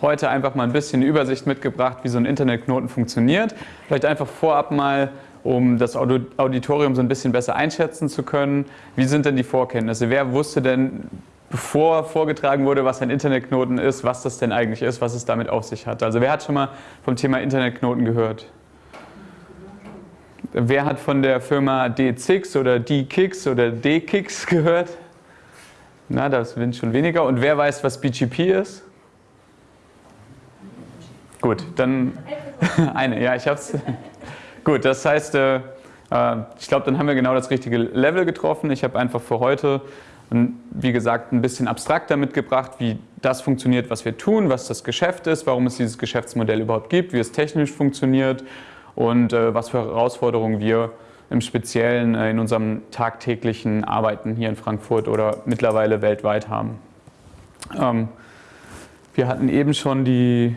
heute einfach mal ein bisschen Übersicht mitgebracht, wie so ein Internetknoten funktioniert. Vielleicht einfach vorab mal, um das Auditorium so ein bisschen besser einschätzen zu können. Wie sind denn die Vorkenntnisse? Wer wusste denn, bevor vorgetragen wurde, was ein Internetknoten ist, was das denn eigentlich ist, was es damit auf sich hat? Also wer hat schon mal vom Thema Internetknoten gehört? Wer hat von der Firma D6 oder D-Kix oder D-Kix gehört? Na, das sind schon weniger. Und wer weiß, was BGP ist? Gut, dann eine. Ja, ich habe es. Gut, das heißt, äh, äh, ich glaube, dann haben wir genau das richtige Level getroffen. Ich habe einfach für heute, wie gesagt, ein bisschen abstrakter mitgebracht, wie das funktioniert, was wir tun, was das Geschäft ist, warum es dieses Geschäftsmodell überhaupt gibt, wie es technisch funktioniert und äh, was für Herausforderungen wir im Speziellen in unserem tagtäglichen Arbeiten hier in Frankfurt oder mittlerweile weltweit haben. Ähm, wir hatten eben schon die,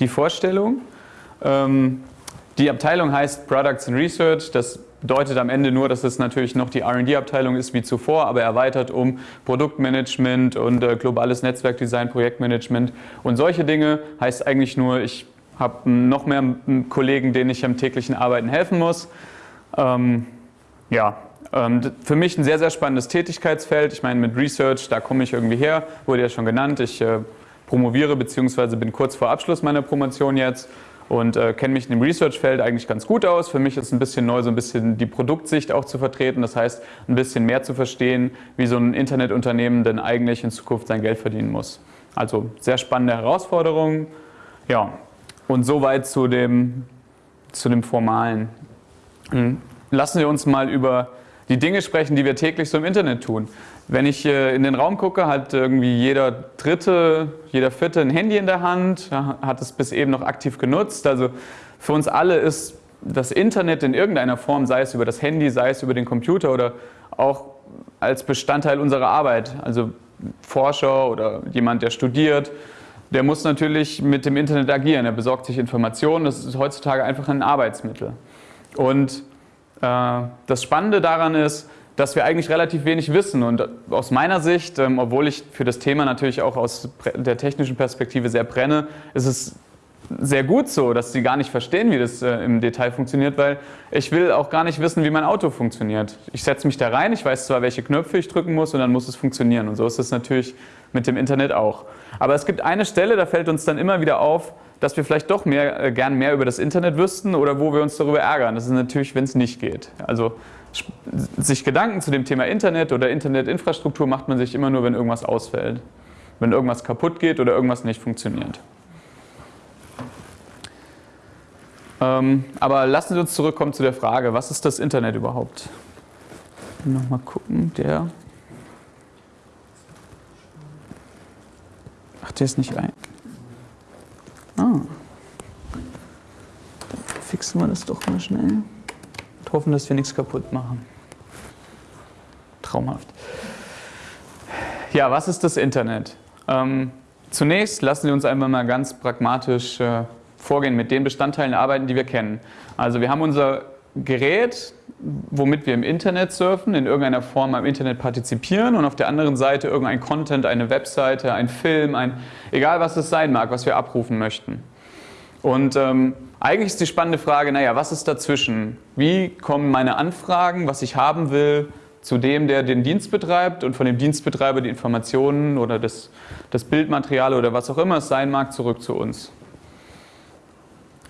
die Vorstellung. Ähm, die Abteilung heißt Products and Research. Das bedeutet am Ende nur, dass es natürlich noch die R&D-Abteilung ist wie zuvor, aber erweitert um Produktmanagement und äh, globales Netzwerkdesign, Projektmanagement und solche Dinge. Heißt eigentlich nur, ich habe noch mehr Kollegen, denen ich am täglichen Arbeiten helfen muss. Ähm, ja, ähm, für mich ein sehr, sehr spannendes Tätigkeitsfeld. Ich meine, mit Research, da komme ich irgendwie her, wurde ja schon genannt. Ich äh, promoviere bzw. bin kurz vor Abschluss meiner Promotion jetzt und äh, kenne mich in dem Research-Feld eigentlich ganz gut aus. Für mich ist ein bisschen neu, so ein bisschen die Produktsicht auch zu vertreten. Das heißt, ein bisschen mehr zu verstehen, wie so ein Internetunternehmen denn eigentlich in Zukunft sein Geld verdienen muss. Also sehr spannende Herausforderungen. Ja, und soweit zu dem, zu dem Formalen. Hm. Lassen Sie uns mal über die Dinge sprechen, die wir täglich so im Internet tun. Wenn ich äh, in den Raum gucke, hat irgendwie jeder Dritte, jeder Vierte ein Handy in der Hand, hat es bis eben noch aktiv genutzt. Also für uns alle ist das Internet in irgendeiner Form, sei es über das Handy, sei es über den Computer oder auch als Bestandteil unserer Arbeit. Also Forscher oder jemand, der studiert, der muss natürlich mit dem Internet agieren. Er besorgt sich Informationen. Das ist heutzutage einfach ein Arbeitsmittel. Und äh, das Spannende daran ist, dass wir eigentlich relativ wenig wissen. Und aus meiner Sicht, ähm, obwohl ich für das Thema natürlich auch aus der technischen Perspektive sehr brenne, ist es sehr gut so, dass sie gar nicht verstehen, wie das äh, im Detail funktioniert, weil ich will auch gar nicht wissen, wie mein Auto funktioniert. Ich setze mich da rein, ich weiß zwar, welche Knöpfe ich drücken muss und dann muss es funktionieren. Und so ist es natürlich mit dem Internet auch. Aber es gibt eine Stelle, da fällt uns dann immer wieder auf, dass wir vielleicht doch mehr, äh, gern mehr über das Internet wüssten oder wo wir uns darüber ärgern. Das ist natürlich, wenn es nicht geht. Also sich Gedanken zu dem Thema Internet oder Internetinfrastruktur macht man sich immer nur, wenn irgendwas ausfällt. Wenn irgendwas kaputt geht oder irgendwas nicht funktioniert. Ähm, aber lassen Sie uns zurückkommen zu der Frage, was ist das Internet überhaupt? Nochmal gucken, der. Ach, der ist nicht ein. Ah. Fixen wir das doch mal schnell. Und hoffen, dass wir nichts kaputt machen. Traumhaft. Ja, was ist das Internet? Ähm, zunächst lassen Sie uns einmal mal ganz pragmatisch äh, vorgehen, mit den Bestandteilen arbeiten, die wir kennen. Also wir haben unser Gerät, womit wir im Internet surfen, in irgendeiner Form am Internet partizipieren und auf der anderen Seite irgendein Content, eine Webseite, ein Film, ein, egal was es sein mag, was wir abrufen möchten. Und ähm, eigentlich ist die spannende Frage, naja, was ist dazwischen? Wie kommen meine Anfragen, was ich haben will, zu dem, der den Dienst betreibt und von dem Dienstbetreiber die Informationen oder das, das Bildmaterial oder was auch immer es sein mag, zurück zu uns?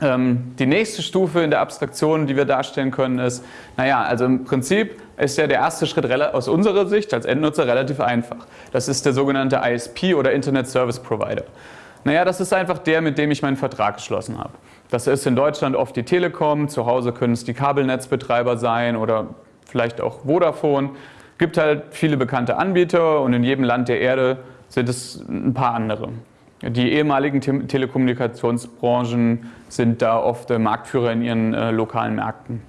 Ähm, die nächste Stufe in der Abstraktion, die wir darstellen können, ist, naja, also im Prinzip ist ja der erste Schritt aus unserer Sicht als Endnutzer relativ einfach. Das ist der sogenannte ISP oder Internet Service Provider. Naja, das ist einfach der, mit dem ich meinen Vertrag geschlossen habe. Das ist in Deutschland oft die Telekom, zu Hause können es die Kabelnetzbetreiber sein oder vielleicht auch Vodafone. Es gibt halt viele bekannte Anbieter und in jedem Land der Erde sind es ein paar andere. Die ehemaligen Te Telekommunikationsbranchen sind da oft Marktführer in ihren äh, lokalen Märkten.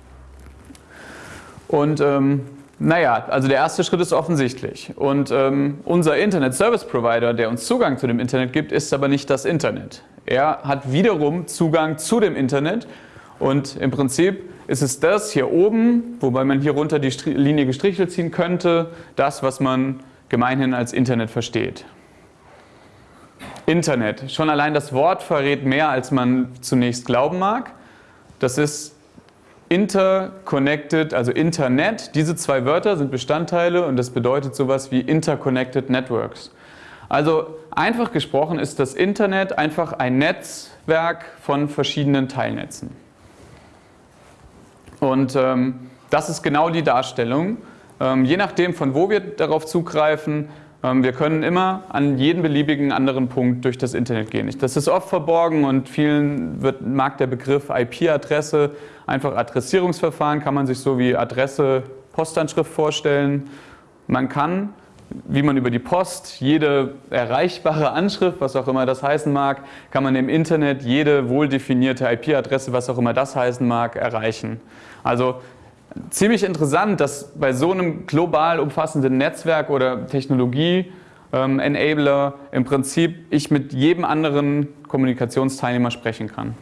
Und ähm, naja, also der erste Schritt ist offensichtlich. Und ähm, unser Internet Service Provider, der uns Zugang zu dem Internet gibt, ist aber nicht das Internet. Er hat wiederum Zugang zu dem Internet und im Prinzip ist es das hier oben, wobei man hier runter die Linie gestrichelt ziehen könnte, das, was man gemeinhin als Internet versteht. Internet. Schon allein das Wort verrät mehr, als man zunächst glauben mag. Das ist interconnected, also Internet. Diese zwei Wörter sind Bestandteile und das bedeutet sowas wie interconnected networks. Also einfach gesprochen ist das Internet einfach ein Netzwerk von verschiedenen Teilnetzen. Und ähm, das ist genau die Darstellung. Ähm, je nachdem, von wo wir darauf zugreifen, wir können immer an jeden beliebigen anderen Punkt durch das Internet gehen. Das ist oft verborgen und vielen wird, mag der Begriff IP-Adresse, einfach Adressierungsverfahren, kann man sich so wie Adresse, Postanschrift vorstellen. Man kann, wie man über die Post jede erreichbare Anschrift, was auch immer das heißen mag, kann man im Internet jede wohldefinierte IP-Adresse, was auch immer das heißen mag, erreichen. Also ziemlich interessant, dass bei so einem global umfassenden Netzwerk oder Technologie ähm, Enabler im Prinzip ich mit jedem anderen Kommunikationsteilnehmer sprechen kann.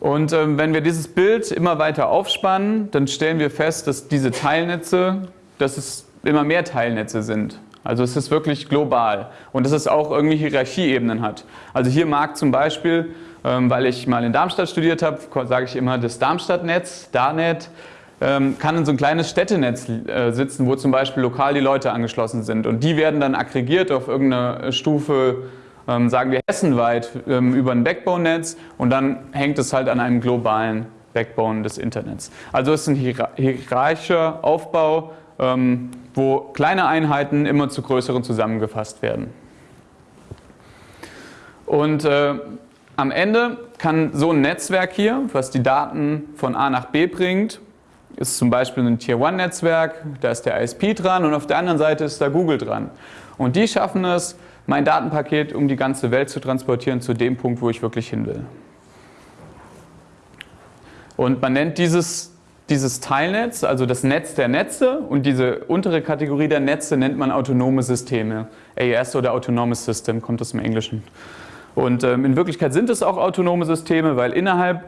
Und ähm, wenn wir dieses Bild immer weiter aufspannen, dann stellen wir fest, dass diese Teilnetze, dass es immer mehr Teilnetze sind. Also es ist wirklich global und dass es auch irgendwie Hierarchieebenen hat. Also hier mag zum Beispiel weil ich mal in Darmstadt studiert habe, sage ich immer, das Darmstadtnetz, DARNET, ähm, kann in so ein kleines Städtenetz äh, sitzen, wo zum Beispiel lokal die Leute angeschlossen sind. Und die werden dann aggregiert auf irgendeine Stufe, ähm, sagen wir hessenweit, über ein Backbone-Netz und dann hängt es halt an einem globalen Backbone des Internets. Also es ist ein hierarchischer Aufbau, wo kleine Einheiten immer zu größeren zusammengefasst werden. Und äh, am Ende kann so ein Netzwerk hier, was die Daten von A nach B bringt, ist zum Beispiel ein Tier-1-Netzwerk, da ist der ISP dran und auf der anderen Seite ist da Google dran. Und die schaffen es, mein Datenpaket um die ganze Welt zu transportieren zu dem Punkt, wo ich wirklich hin will. Und man nennt dieses, dieses Teilnetz, also das Netz der Netze und diese untere Kategorie der Netze nennt man autonome Systeme. AES oder Autonomous System kommt aus dem Englischen. Und ähm, in Wirklichkeit sind es auch autonome Systeme, weil innerhalb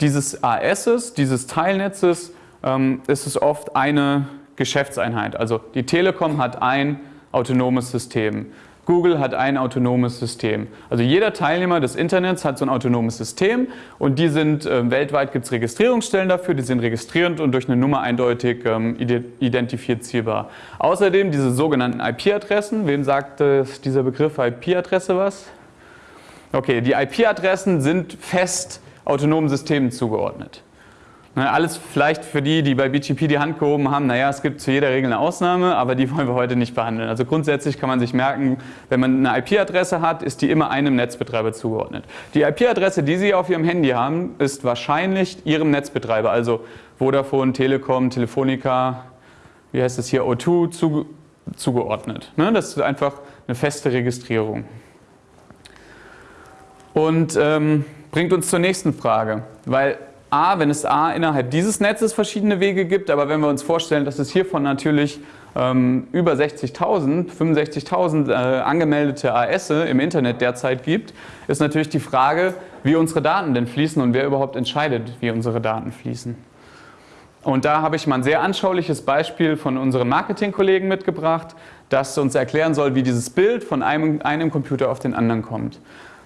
dieses ASs, dieses Teilnetzes, ähm, ist es oft eine Geschäftseinheit. Also die Telekom hat ein autonomes System. Google hat ein autonomes System. Also jeder Teilnehmer des Internets hat so ein autonomes System und die sind, äh, weltweit gibt es Registrierungsstellen dafür, die sind registrierend und durch eine Nummer eindeutig ähm, identifizierbar. Außerdem diese sogenannten IP-Adressen, wem sagt äh, dieser Begriff IP-Adresse was? Okay, die IP-Adressen sind fest autonomen Systemen zugeordnet. Ne, alles vielleicht für die, die bei BGP die Hand gehoben haben, naja, es gibt zu jeder Regel eine Ausnahme, aber die wollen wir heute nicht behandeln. Also grundsätzlich kann man sich merken, wenn man eine IP-Adresse hat, ist die immer einem Netzbetreiber zugeordnet. Die IP-Adresse, die Sie auf Ihrem Handy haben, ist wahrscheinlich Ihrem Netzbetreiber, also Vodafone, Telekom, Telefonica, wie heißt es hier, O2, zugeordnet. Ne, das ist einfach eine feste Registrierung. Und ähm, bringt uns zur nächsten Frage, weil A, wenn es A innerhalb dieses Netzes verschiedene Wege gibt, aber wenn wir uns vorstellen, dass es hiervon natürlich ähm, über 60.000, 65.000 äh, angemeldete AS im Internet derzeit gibt, ist natürlich die Frage, wie unsere Daten denn fließen und wer überhaupt entscheidet, wie unsere Daten fließen. Und da habe ich mal ein sehr anschauliches Beispiel von unseren Marketingkollegen mitgebracht, das uns erklären soll, wie dieses Bild von einem, einem Computer auf den anderen kommt.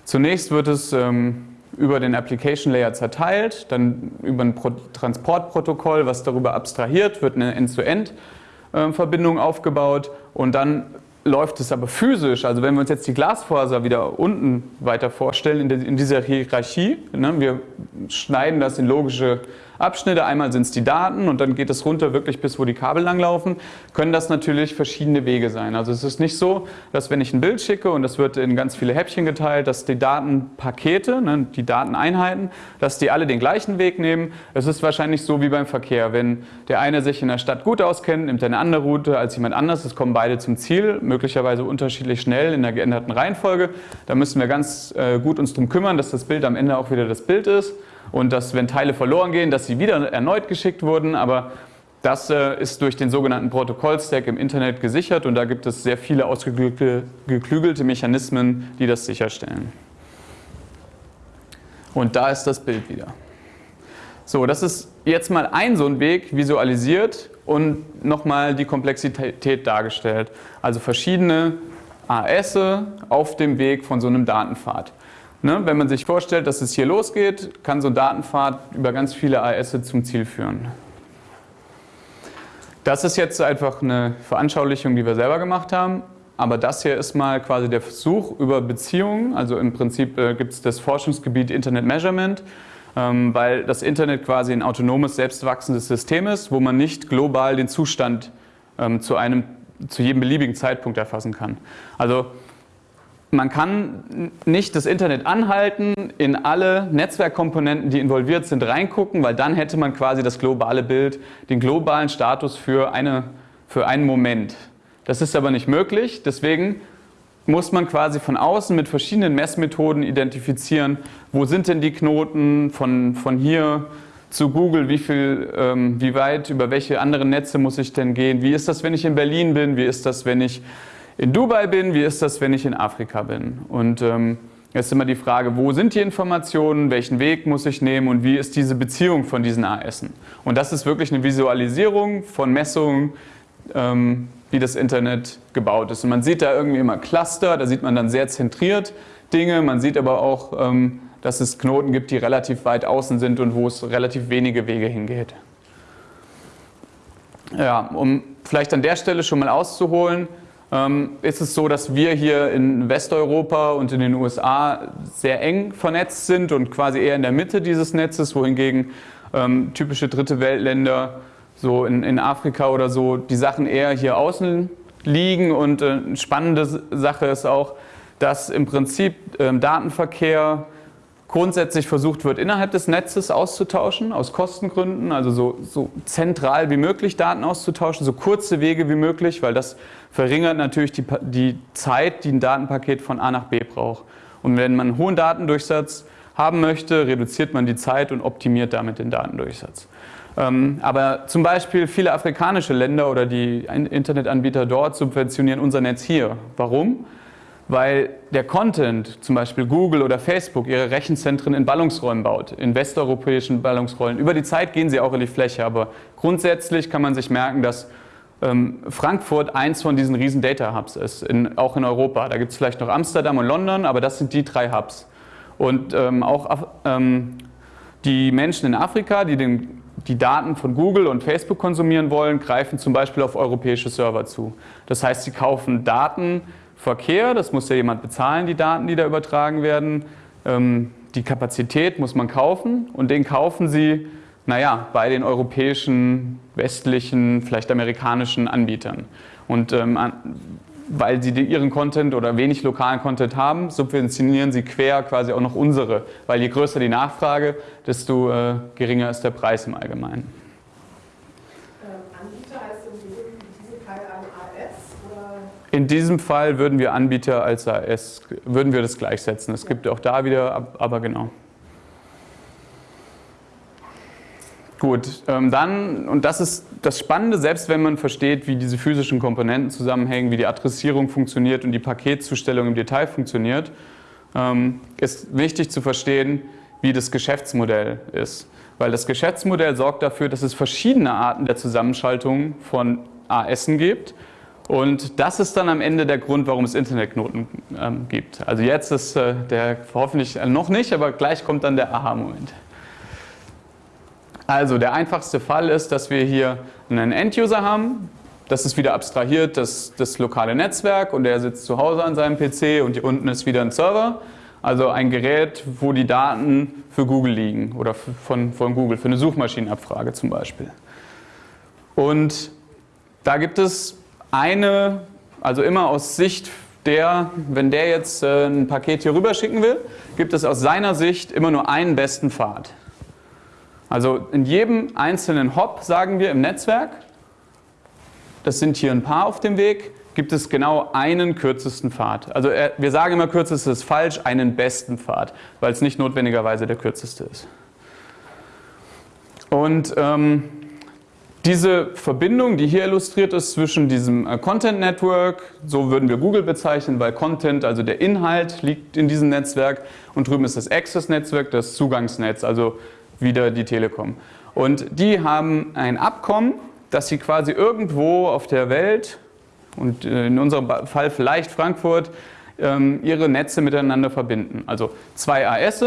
Zunächst wird es ähm, über den Application Layer zerteilt, dann über ein Pro Transportprotokoll, was darüber abstrahiert, wird eine End-zu-End-Verbindung ähm, aufgebaut und dann läuft es aber physisch, also wenn wir uns jetzt die Glasfaser wieder unten weiter vorstellen, in, in dieser Hierarchie, ne, wir schneiden das in logische Abschnitte. Einmal sind es die Daten und dann geht es runter wirklich bis wo die Kabel langlaufen. Können das natürlich verschiedene Wege sein. Also es ist nicht so, dass wenn ich ein Bild schicke und das wird in ganz viele Häppchen geteilt, dass die Datenpakete, ne, die Dateneinheiten, dass die alle den gleichen Weg nehmen. Es ist wahrscheinlich so wie beim Verkehr. Wenn der eine sich in der Stadt gut auskennt, nimmt er eine andere Route als jemand anders. Es kommen beide zum Ziel, möglicherweise unterschiedlich schnell in der geänderten Reihenfolge. Da müssen wir ganz äh, gut uns darum kümmern, dass das Bild am Ende auch wieder das Bild ist und dass, wenn Teile verloren gehen, dass sie wieder erneut geschickt wurden. Aber das äh, ist durch den sogenannten Protokollstack im Internet gesichert und da gibt es sehr viele ausgeklügelte Mechanismen, die das sicherstellen. Und da ist das Bild wieder. So, das ist jetzt mal ein so ein Weg visualisiert, und nochmal die Komplexität dargestellt. Also verschiedene AS auf dem Weg von so einem Datenpfad. Ne, wenn man sich vorstellt, dass es hier losgeht, kann so ein Datenpfad über ganz viele AS zum Ziel führen. Das ist jetzt einfach eine Veranschaulichung, die wir selber gemacht haben. Aber das hier ist mal quasi der Versuch über Beziehungen. Also im Prinzip äh, gibt es das Forschungsgebiet Internet Measurement, ähm, weil das Internet quasi ein autonomes, selbstwachsendes System ist, wo man nicht global den Zustand ähm, zu, einem, zu jedem beliebigen Zeitpunkt erfassen kann. Also man kann nicht das Internet anhalten, in alle Netzwerkkomponenten, die involviert sind, reingucken, weil dann hätte man quasi das globale Bild, den globalen Status für, eine, für einen Moment. Das ist aber nicht möglich, deswegen muss man quasi von außen mit verschiedenen Messmethoden identifizieren, wo sind denn die Knoten von, von hier zu Google, wie, viel, ähm, wie weit, über welche anderen Netze muss ich denn gehen, wie ist das, wenn ich in Berlin bin, wie ist das, wenn ich in Dubai bin, wie ist das, wenn ich in Afrika bin? Und ähm, jetzt ist immer die Frage, wo sind die Informationen, welchen Weg muss ich nehmen und wie ist diese Beziehung von diesen AS? Und das ist wirklich eine Visualisierung von Messungen, ähm, wie das Internet gebaut ist. Und man sieht da irgendwie immer Cluster, da sieht man dann sehr zentriert Dinge, man sieht aber auch, ähm, dass es Knoten gibt, die relativ weit außen sind und wo es relativ wenige Wege hingeht. Ja, um vielleicht an der Stelle schon mal auszuholen, ist es so, dass wir hier in Westeuropa und in den USA sehr eng vernetzt sind und quasi eher in der Mitte dieses Netzes, wohingegen ähm, typische dritte Weltländer, so in, in, Afrika oder so, die Sachen eher hier außen liegen. Und äh, eine spannende Sache ist auch, dass im Prinzip ähm, Datenverkehr grundsätzlich versucht wird, innerhalb des Netzes auszutauschen, aus Kostengründen, also so, so, zentral wie möglich Daten auszutauschen, so kurze Wege wie möglich, weil das verringert natürlich die, die Zeit, die ein Datenpaket von A nach B braucht. Und wenn man einen hohen Datendurchsatz haben möchte, reduziert man die Zeit und optimiert damit den Datendurchsatz. Ähm, aber zum Beispiel viele afrikanische Länder oder die Internetanbieter dort subventionieren unser Netz hier. Warum? Weil der Content, zum Beispiel Google oder Facebook, ihre Rechenzentren in Ballungsräumen baut, in westeuropäischen Ballungsräumen. Über die Zeit gehen sie auch in die Fläche, aber grundsätzlich kann man sich merken, dass ähm, Frankfurt eins von diesen riesen Data Hubs ist, in, auch in Europa. Da gibt es vielleicht noch Amsterdam und London, aber das sind die drei Hubs. Und ähm, auch ähm, die Menschen in Afrika, die den, die Daten von Google und Facebook konsumieren wollen, greifen zum Beispiel auf europäische Server zu. Das heißt, sie kaufen Daten, Verkehr, das muss ja jemand bezahlen, die Daten, die da übertragen werden. Ähm, die Kapazität muss man kaufen und den kaufen sie, naja, bei den europäischen, westlichen, vielleicht amerikanischen Anbietern. Und ähm, weil sie ihren Content oder wenig lokalen Content haben, subventionieren sie quer quasi auch noch unsere. Weil je größer die Nachfrage, desto äh, geringer ist der Preis im Allgemeinen. In diesem Fall würden wir Anbieter als AS, würden wir das gleichsetzen. Es gibt auch da wieder, aber genau. Gut, ähm, dann, und das ist das Spannende, selbst wenn man versteht, wie diese physischen Komponenten zusammenhängen, wie die Adressierung funktioniert und die Paketzustellung im Detail funktioniert, ähm, ist wichtig zu verstehen, wie das Geschäftsmodell ist. Weil das Geschäftsmodell sorgt dafür, dass es verschiedene Arten der Zusammenschaltung von ASen gibt und das ist dann am Ende der Grund, warum es Internetknoten ähm, gibt. Also jetzt ist äh, der hoffentlich äh, noch nicht, aber gleich kommt dann der Aha-Moment. Also der einfachste Fall ist, dass wir hier einen End-User haben. Das ist wieder abstrahiert, das, das lokale Netzwerk und der sitzt zu Hause an seinem PC und hier unten ist wieder ein Server. Also ein Gerät, wo die Daten für Google liegen oder von, von Google, für eine Suchmaschinenabfrage zum Beispiel. Und da gibt es eine, also immer aus Sicht der, wenn der jetzt äh, ein Paket hier rüber schicken will, gibt es aus seiner Sicht immer nur einen besten Pfad. Also in jedem einzelnen Hop, sagen wir im Netzwerk, das sind hier ein paar auf dem Weg, gibt es genau einen kürzesten Pfad. Also äh, wir sagen immer, kürzeste ist falsch, einen besten Pfad, weil es nicht notwendigerweise der kürzeste ist. Und ähm, diese Verbindung, die hier illustriert ist zwischen diesem äh, Content Network, so würden wir Google bezeichnen, weil Content, also der Inhalt, liegt in diesem Netzwerk und drüben ist das Access-Netzwerk, das Zugangsnetz, also wieder die Telekom. Und die haben ein Abkommen, dass sie quasi irgendwo auf der Welt und äh, in unserem Fall vielleicht Frankfurt ähm, ihre Netze miteinander verbinden. Also zwei AS,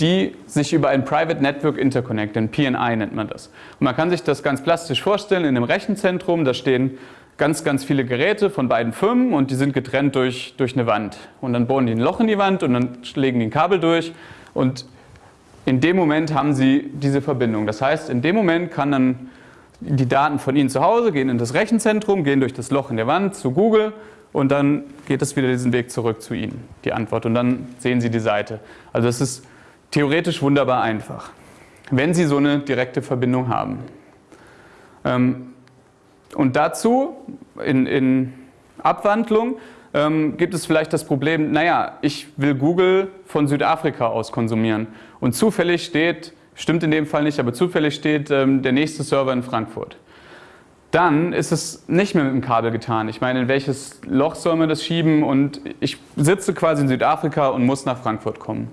die sich über ein Private Network interconnecten, PNI nennt man das. Und man kann sich das ganz plastisch vorstellen, in einem Rechenzentrum, da stehen ganz, ganz viele Geräte von beiden Firmen und die sind getrennt durch, durch eine Wand. Und dann bohren die ein Loch in die Wand und dann legen die ein Kabel durch und in dem Moment haben sie diese Verbindung. Das heißt, in dem Moment kann dann die Daten von Ihnen zu Hause gehen in das Rechenzentrum, gehen durch das Loch in der Wand zu Google und dann geht es wieder diesen Weg zurück zu Ihnen, die Antwort. Und dann sehen Sie die Seite. Also das ist theoretisch wunderbar einfach, wenn Sie so eine direkte Verbindung haben. Ähm, und dazu in, in Abwandlung ähm, gibt es vielleicht das Problem, naja, ich will Google von Südafrika aus konsumieren und zufällig steht, stimmt in dem Fall nicht, aber zufällig steht ähm, der nächste Server in Frankfurt. Dann ist es nicht mehr mit dem Kabel getan. Ich meine, in welches Loch soll man das schieben und ich sitze quasi in Südafrika und muss nach Frankfurt kommen.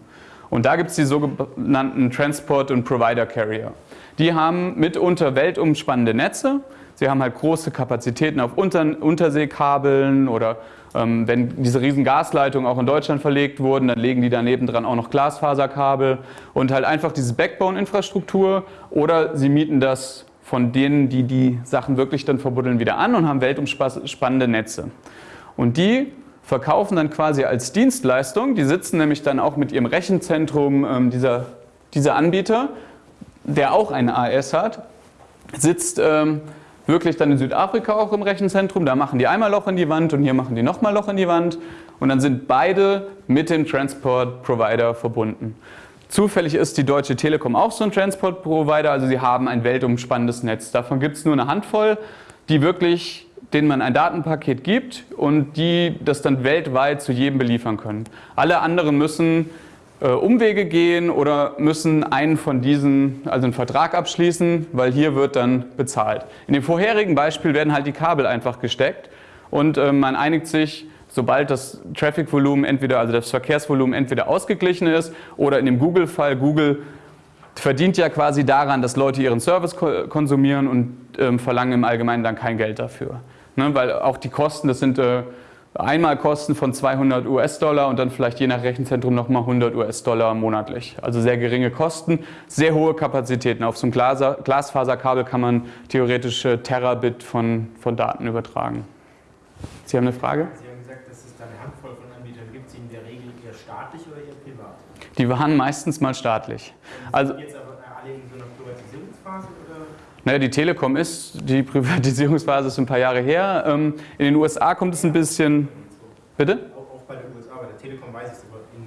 Und da gibt es die sogenannten Transport- und Provider-Carrier. Die haben mitunter weltumspannende Netze. Sie haben halt große Kapazitäten auf Unter Unterseekabeln oder ähm, wenn diese riesen Gasleitungen auch in Deutschland verlegt wurden, dann legen die daneben dran auch noch Glasfaserkabel und halt einfach diese Backbone-Infrastruktur oder sie mieten das von denen, die die Sachen wirklich dann verbuddeln, wieder an und haben weltumspannende Netze. Und die verkaufen dann quasi als Dienstleistung, die sitzen nämlich dann auch mit ihrem Rechenzentrum, ähm, dieser, dieser Anbieter, der auch eine AS hat, sitzt ähm, wirklich dann in Südafrika auch im Rechenzentrum. Da machen die einmal Loch in die Wand und hier machen die nochmal Loch in die Wand. Und dann sind beide mit dem Transport Provider verbunden. Zufällig ist die Deutsche Telekom auch so ein Transport Provider, also sie haben ein weltumspannendes Netz. Davon gibt es nur eine Handvoll, die wirklich, denen man ein Datenpaket gibt und die das dann weltweit zu jedem beliefern können. Alle anderen müssen äh, Umwege gehen oder müssen einen von diesen, also einen Vertrag abschließen, weil hier wird dann bezahlt. In dem vorherigen Beispiel werden halt die Kabel einfach gesteckt und äh, man einigt sich, sobald das Traffic-Volumen entweder, also das Verkehrsvolumen entweder ausgeglichen ist oder in dem Google-Fall, Google verdient ja quasi daran, dass Leute ihren Service konsumieren und ähm, verlangen im Allgemeinen dann kein Geld dafür. Ne, weil auch die Kosten, das sind äh, Einmalkosten von 200 US-Dollar und dann vielleicht je nach Rechenzentrum nochmal 100 US-Dollar monatlich. Also sehr geringe Kosten, sehr hohe Kapazitäten. Auf so einem Glasfaserkabel kann man theoretisch Terabit von, von Daten übertragen. Sie haben eine Frage? Sie haben gesagt, dass es da eine Handvoll von Anbietern gibt. Die in der Regel eher staatlich oder eher privat? Die waren meistens mal staatlich. Also, jetzt aber alle in so einer Privatisierungsphase? Naja, die Telekom ist, die Privatisierungsphase ist ein paar Jahre her. Ähm, in den USA kommt es ein bisschen. Bitte? Auch bei den USA, bei der Telekom weiß ich es, aber in,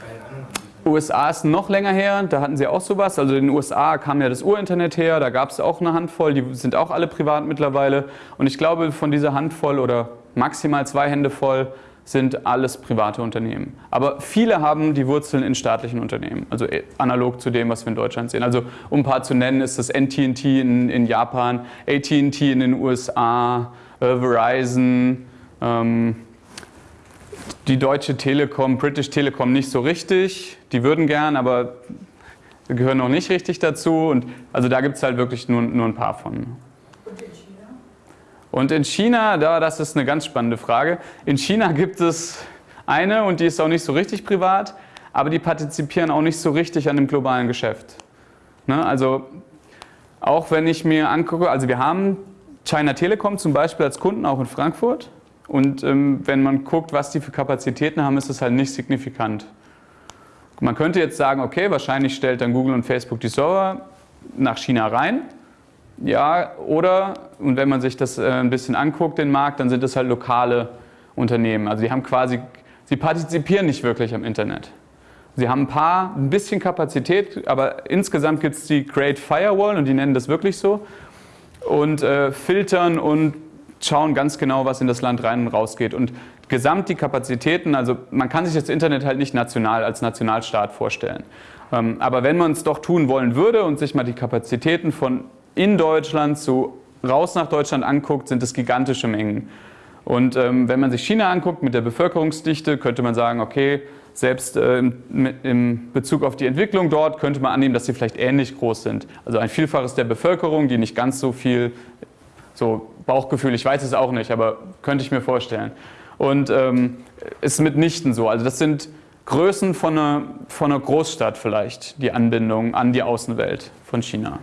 bei den anderen USA ist noch länger her, da hatten sie auch sowas. Also in den USA kam ja das Urinternet her, da gab es auch eine Handvoll, die sind auch alle privat mittlerweile. Und ich glaube, von dieser Handvoll oder maximal zwei Hände voll sind alles private Unternehmen. Aber viele haben die Wurzeln in staatlichen Unternehmen, also äh, analog zu dem, was wir in Deutschland sehen. Also um ein paar zu nennen, ist das NTT in, in Japan, AT&T in den USA, äh, Verizon, ähm, die Deutsche Telekom, British Telekom nicht so richtig. Die würden gern, aber gehören noch nicht richtig dazu. Und also da gibt es halt wirklich nur, nur ein paar von. Und in China, da, das ist eine ganz spannende Frage, in China gibt es eine und die ist auch nicht so richtig privat, aber die partizipieren auch nicht so richtig an dem globalen Geschäft. Ne? Also auch wenn ich mir angucke, also wir haben China Telekom zum Beispiel als Kunden auch in Frankfurt und ähm, wenn man guckt, was die für Kapazitäten haben, ist das halt nicht signifikant. Man könnte jetzt sagen, okay, wahrscheinlich stellt dann Google und Facebook die Server nach China rein, ja, oder, und wenn man sich das äh, ein bisschen anguckt, den Markt, dann sind es halt lokale Unternehmen. Also die haben quasi, sie partizipieren nicht wirklich am Internet. Sie haben ein paar, ein bisschen Kapazität, aber insgesamt gibt es die Great Firewall und die nennen das wirklich so und äh, filtern und schauen ganz genau, was in das Land rein und raus geht. Und gesamt die Kapazitäten, also man kann sich das Internet halt nicht national als Nationalstaat vorstellen. Ähm, aber wenn man es doch tun wollen würde und sich mal die Kapazitäten von in Deutschland zu raus nach Deutschland anguckt, sind es gigantische Mengen. Und ähm, wenn man sich China anguckt mit der Bevölkerungsdichte, könnte man sagen, okay, selbst äh, im, Bezug auf die Entwicklung dort könnte man annehmen, dass sie vielleicht ähnlich groß sind. Also ein Vielfaches der Bevölkerung, die nicht ganz so viel So Bauchgefühl, ich weiß es auch nicht, aber könnte ich mir vorstellen. Und ähm, ist mitnichten so. Also das sind Größen von einer, von einer Großstadt vielleicht, die Anbindung an die Außenwelt von China.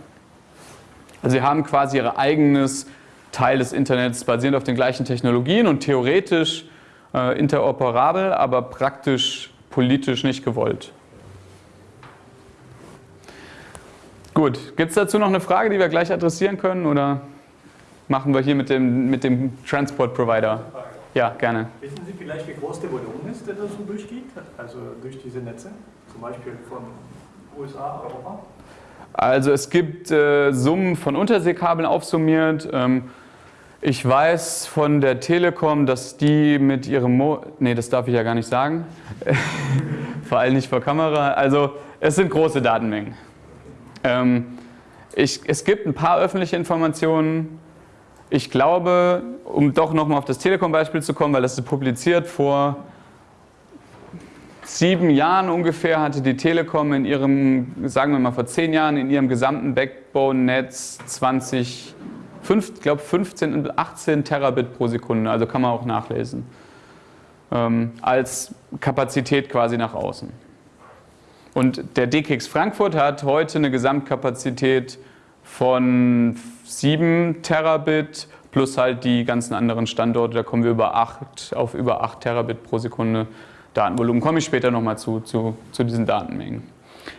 Also sie haben quasi ihr eigenes Teil des Internets basierend auf den gleichen Technologien und theoretisch äh, interoperabel, aber praktisch politisch nicht gewollt. Gut, gibt es dazu noch eine Frage, die wir gleich adressieren können oder machen wir hier mit dem, mit dem Transport Provider? Ja, gerne. Wissen Sie vielleicht, wie groß der Volumen ist, der da so durchgeht? Also durch diese Netze? Zum Beispiel von USA, Europa? Also es gibt äh, Summen von Unterseekabeln aufsummiert. Ähm, ich weiß von der Telekom, dass die mit ihrem... Mo nee, das darf ich ja gar nicht sagen. vor allem nicht vor Kamera. Also es sind große Datenmengen. Ähm, ich, es gibt ein paar öffentliche Informationen. Ich glaube, um doch nochmal auf das Telekom-Beispiel zu kommen, weil das ist publiziert vor sieben Jahren ungefähr hatte die Telekom in ihrem, sagen wir mal vor zehn Jahren, in ihrem gesamten Backbone-Netz 20, ich glaube 15 und 18 Terabit pro Sekunde, also kann man auch nachlesen, ähm, als Kapazität quasi nach außen. Und der DKIX Frankfurt hat heute eine Gesamtkapazität von 7 Terabit plus halt die ganzen anderen Standorte, da kommen wir über 8, auf über 8 Terabit pro Sekunde Datenvolumen. Komme ich später nochmal zu, zu, zu diesen Datenmengen.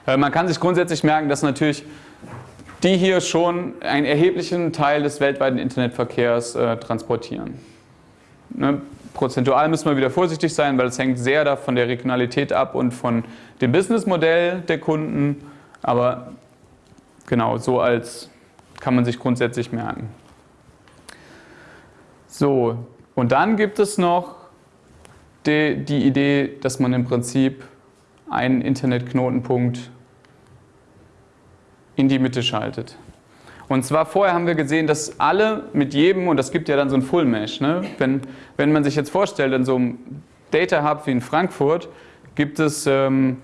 Äh, man kann sich grundsätzlich merken, dass natürlich die hier schon einen erheblichen Teil des weltweiten Internetverkehrs äh, transportieren. Ne? Prozentual müssen wir wieder vorsichtig sein, weil es hängt sehr von der Regionalität ab und von dem Businessmodell der Kunden. Aber genau, so als kann man sich grundsätzlich merken. So, und dann gibt es noch die, die Idee, dass man im Prinzip einen Internetknotenpunkt in die Mitte schaltet. Und zwar vorher haben wir gesehen, dass alle mit jedem, und das gibt ja dann so ein Full Mesh, ne? wenn, wenn man sich jetzt vorstellt, in so einem Data Hub wie in Frankfurt gibt es, ähm,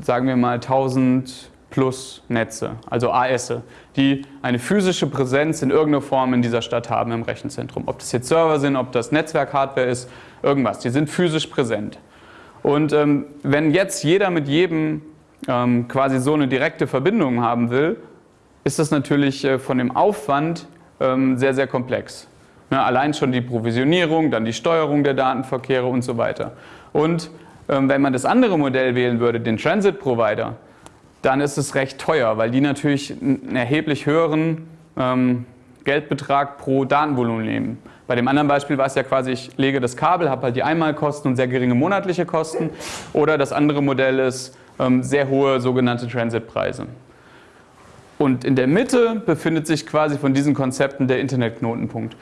sagen wir mal, 1000 plus Netze, also AS, die eine physische Präsenz in irgendeiner Form in dieser Stadt haben im Rechenzentrum. Ob das jetzt Server sind, ob das Netzwerk-Hardware ist, irgendwas. Die sind physisch präsent. Und ähm, wenn jetzt jeder mit jedem ähm, quasi so eine direkte Verbindung haben will, ist das natürlich äh, von dem Aufwand ähm, sehr, sehr komplex. Ne, allein schon die Provisionierung, dann die Steuerung der Datenverkehre und so weiter. Und ähm, wenn man das andere Modell wählen würde, den Transit Provider, dann ist es recht teuer, weil die natürlich einen erheblich höheren ähm, Geldbetrag pro Datenvolumen nehmen. Bei dem anderen Beispiel war es ja quasi, ich lege das Kabel, habe halt die Einmalkosten und sehr geringe monatliche Kosten. Oder das andere Modell ist ähm, sehr hohe sogenannte Transitpreise. Und in der Mitte befindet sich quasi von diesen Konzepten der Internetknotenpunkt,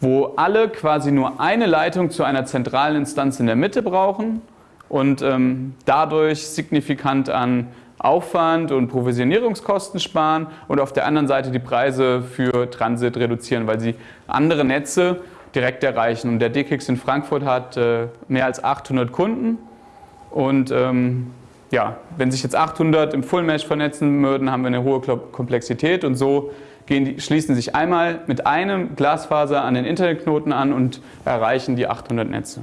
wo alle quasi nur eine Leitung zu einer zentralen Instanz in der Mitte brauchen und ähm, dadurch signifikant an Aufwand und Provisionierungskosten sparen und auf der anderen Seite die Preise für Transit reduzieren, weil sie andere Netze direkt erreichen. Und der DKIX in Frankfurt hat äh, mehr als 800 Kunden und ähm, ja, wenn sich jetzt 800 im Full Mesh vernetzen würden, haben wir eine hohe Komplexität und so die, schließen sich einmal mit einem Glasfaser an den Internetknoten an und erreichen die 800 Netze.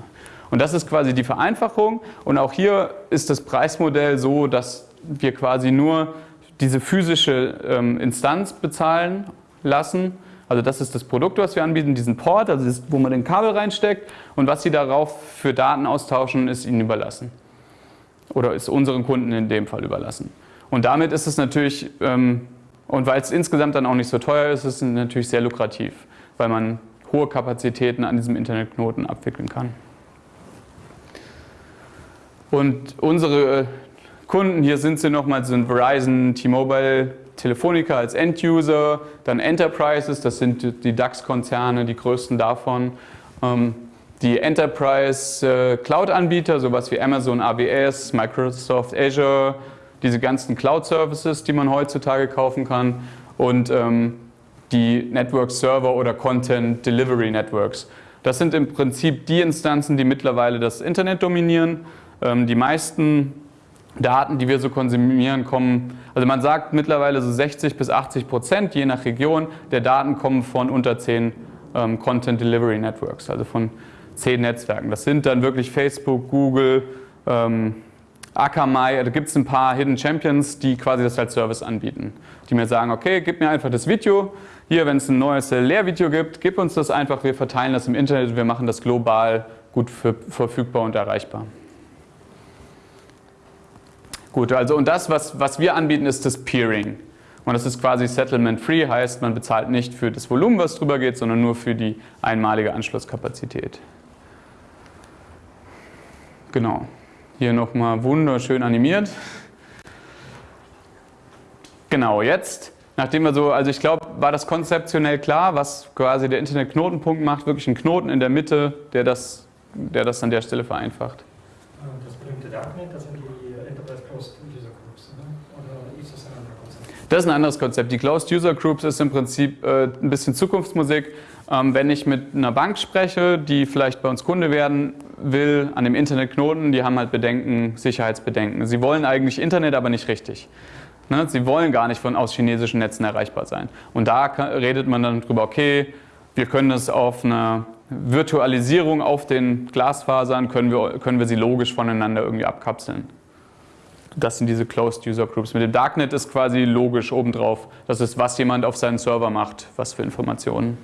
Und das ist quasi die Vereinfachung und auch hier ist das Preismodell so, dass wir quasi nur diese physische ähm, Instanz bezahlen lassen. Also das ist das Produkt, was wir anbieten, diesen Port, also das, wo man den Kabel reinsteckt und was Sie darauf für Daten austauschen, ist Ihnen überlassen. Oder ist unseren Kunden in dem Fall überlassen. Und damit ist es natürlich, ähm, und weil es insgesamt dann auch nicht so teuer ist, ist es natürlich sehr lukrativ, weil man hohe Kapazitäten an diesem Internetknoten abwickeln kann. Und unsere Kunden, hier sind sie nochmal, sind Verizon, T-Mobile, Telefonica als End-User, dann Enterprises, das sind die DAX-Konzerne, die größten davon. Ähm, die Enterprise äh, sowas wie Amazon AWS, Microsoft Azure, diese ganzen Cloud-Services, die man heutzutage kaufen kann und ähm, die Network-Server oder Content Delivery Networks. Das sind im Prinzip die Instanzen, die mittlerweile das Internet dominieren. Ähm, die meisten Daten, die wir so konsumieren, kommen, also man sagt mittlerweile so 60 bis 80 Prozent, je nach Region, der Daten kommen von unter 10 ähm, Content Delivery Networks, also von 10 Netzwerken. Das sind dann wirklich Facebook, Google, ähm, Akamai, da gibt es ein paar Hidden Champions, die quasi das als Service anbieten. Die mir sagen, okay, gib mir einfach das Video, hier, wenn es ein neues Lehrvideo gibt, gib uns das einfach, wir verteilen das im Internet wir machen das global gut für, verfügbar und erreichbar. Gut, also und das, was, was wir anbieten, ist das Peering. Und das ist quasi Settlement-Free, heißt, man bezahlt nicht für das Volumen, was drüber geht, sondern nur für die einmalige Anschlusskapazität. Genau. Hier nochmal wunderschön animiert. Genau, jetzt, nachdem wir so, also ich glaube, war das konzeptionell klar, was quasi der Internetknotenpunkt macht, wirklich ein Knoten in der Mitte, der das, der das an der Stelle vereinfacht. Das berühmte Darknet, das sind die Closed User Groups? Ne? Oder ist das ein anderes Konzept? Das ist ein anderes Konzept. Die Closed User Groups ist im Prinzip äh, ein bisschen Zukunftsmusik. Ähm, wenn ich mit einer Bank spreche, die vielleicht bei uns Kunde werden will, an dem Internetknoten, die haben halt Bedenken, Sicherheitsbedenken. Sie wollen eigentlich Internet, aber nicht richtig. Ne? Sie wollen gar nicht von aus chinesischen Netzen erreichbar sein. Und da redet man dann drüber, okay, wir können das auf einer Virtualisierung auf den Glasfasern, können wir, können wir sie logisch voneinander irgendwie abkapseln das sind diese Closed User Groups. Mit dem Darknet ist quasi logisch obendrauf. Das ist, was jemand auf seinen Server macht, was für Informationen.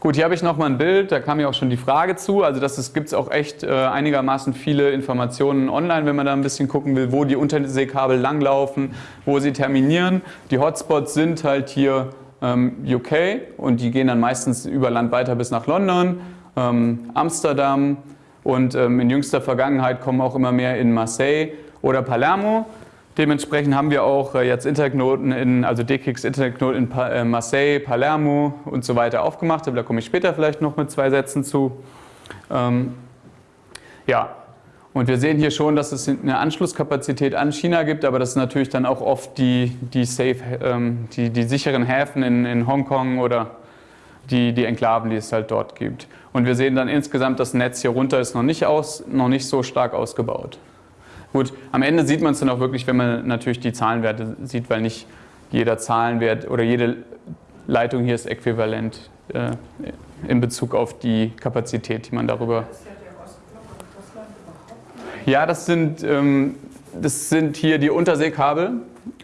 Gut, hier habe ich nochmal ein Bild, da kam ja auch schon die Frage zu. Also das gibt es auch echt äh, einigermaßen viele Informationen online, wenn man da ein bisschen gucken will, wo die Unterseekabel langlaufen, wo sie terminieren. Die Hotspots sind halt hier ähm, UK und die gehen dann meistens über Land weiter bis nach London, ähm, Amsterdam, und ähm, in jüngster Vergangenheit kommen auch immer mehr in Marseille oder Palermo. Dementsprechend haben wir auch äh, jetzt Internetknoten in, also DKIX Internetknoten in pa äh, Marseille, Palermo und so weiter aufgemacht. Da komme ich später vielleicht noch mit zwei Sätzen zu. Ähm, ja, und wir sehen hier schon, dass es eine Anschlusskapazität an China gibt, aber das ist natürlich dann auch oft die, die, safe, ähm, die, die sicheren Häfen in, in Hongkong oder die, die Enklaven, die es halt dort gibt. Und wir sehen dann insgesamt, das Netz hier runter ist noch nicht, aus, noch nicht so stark ausgebaut. Gut, am Ende sieht man es dann auch wirklich, wenn man natürlich die Zahlenwerte sieht, weil nicht jeder Zahlenwert oder jede Leitung hier ist äquivalent äh, in Bezug auf die Kapazität, die man darüber... Ja, das sind, ähm, das sind hier die Unterseekabel.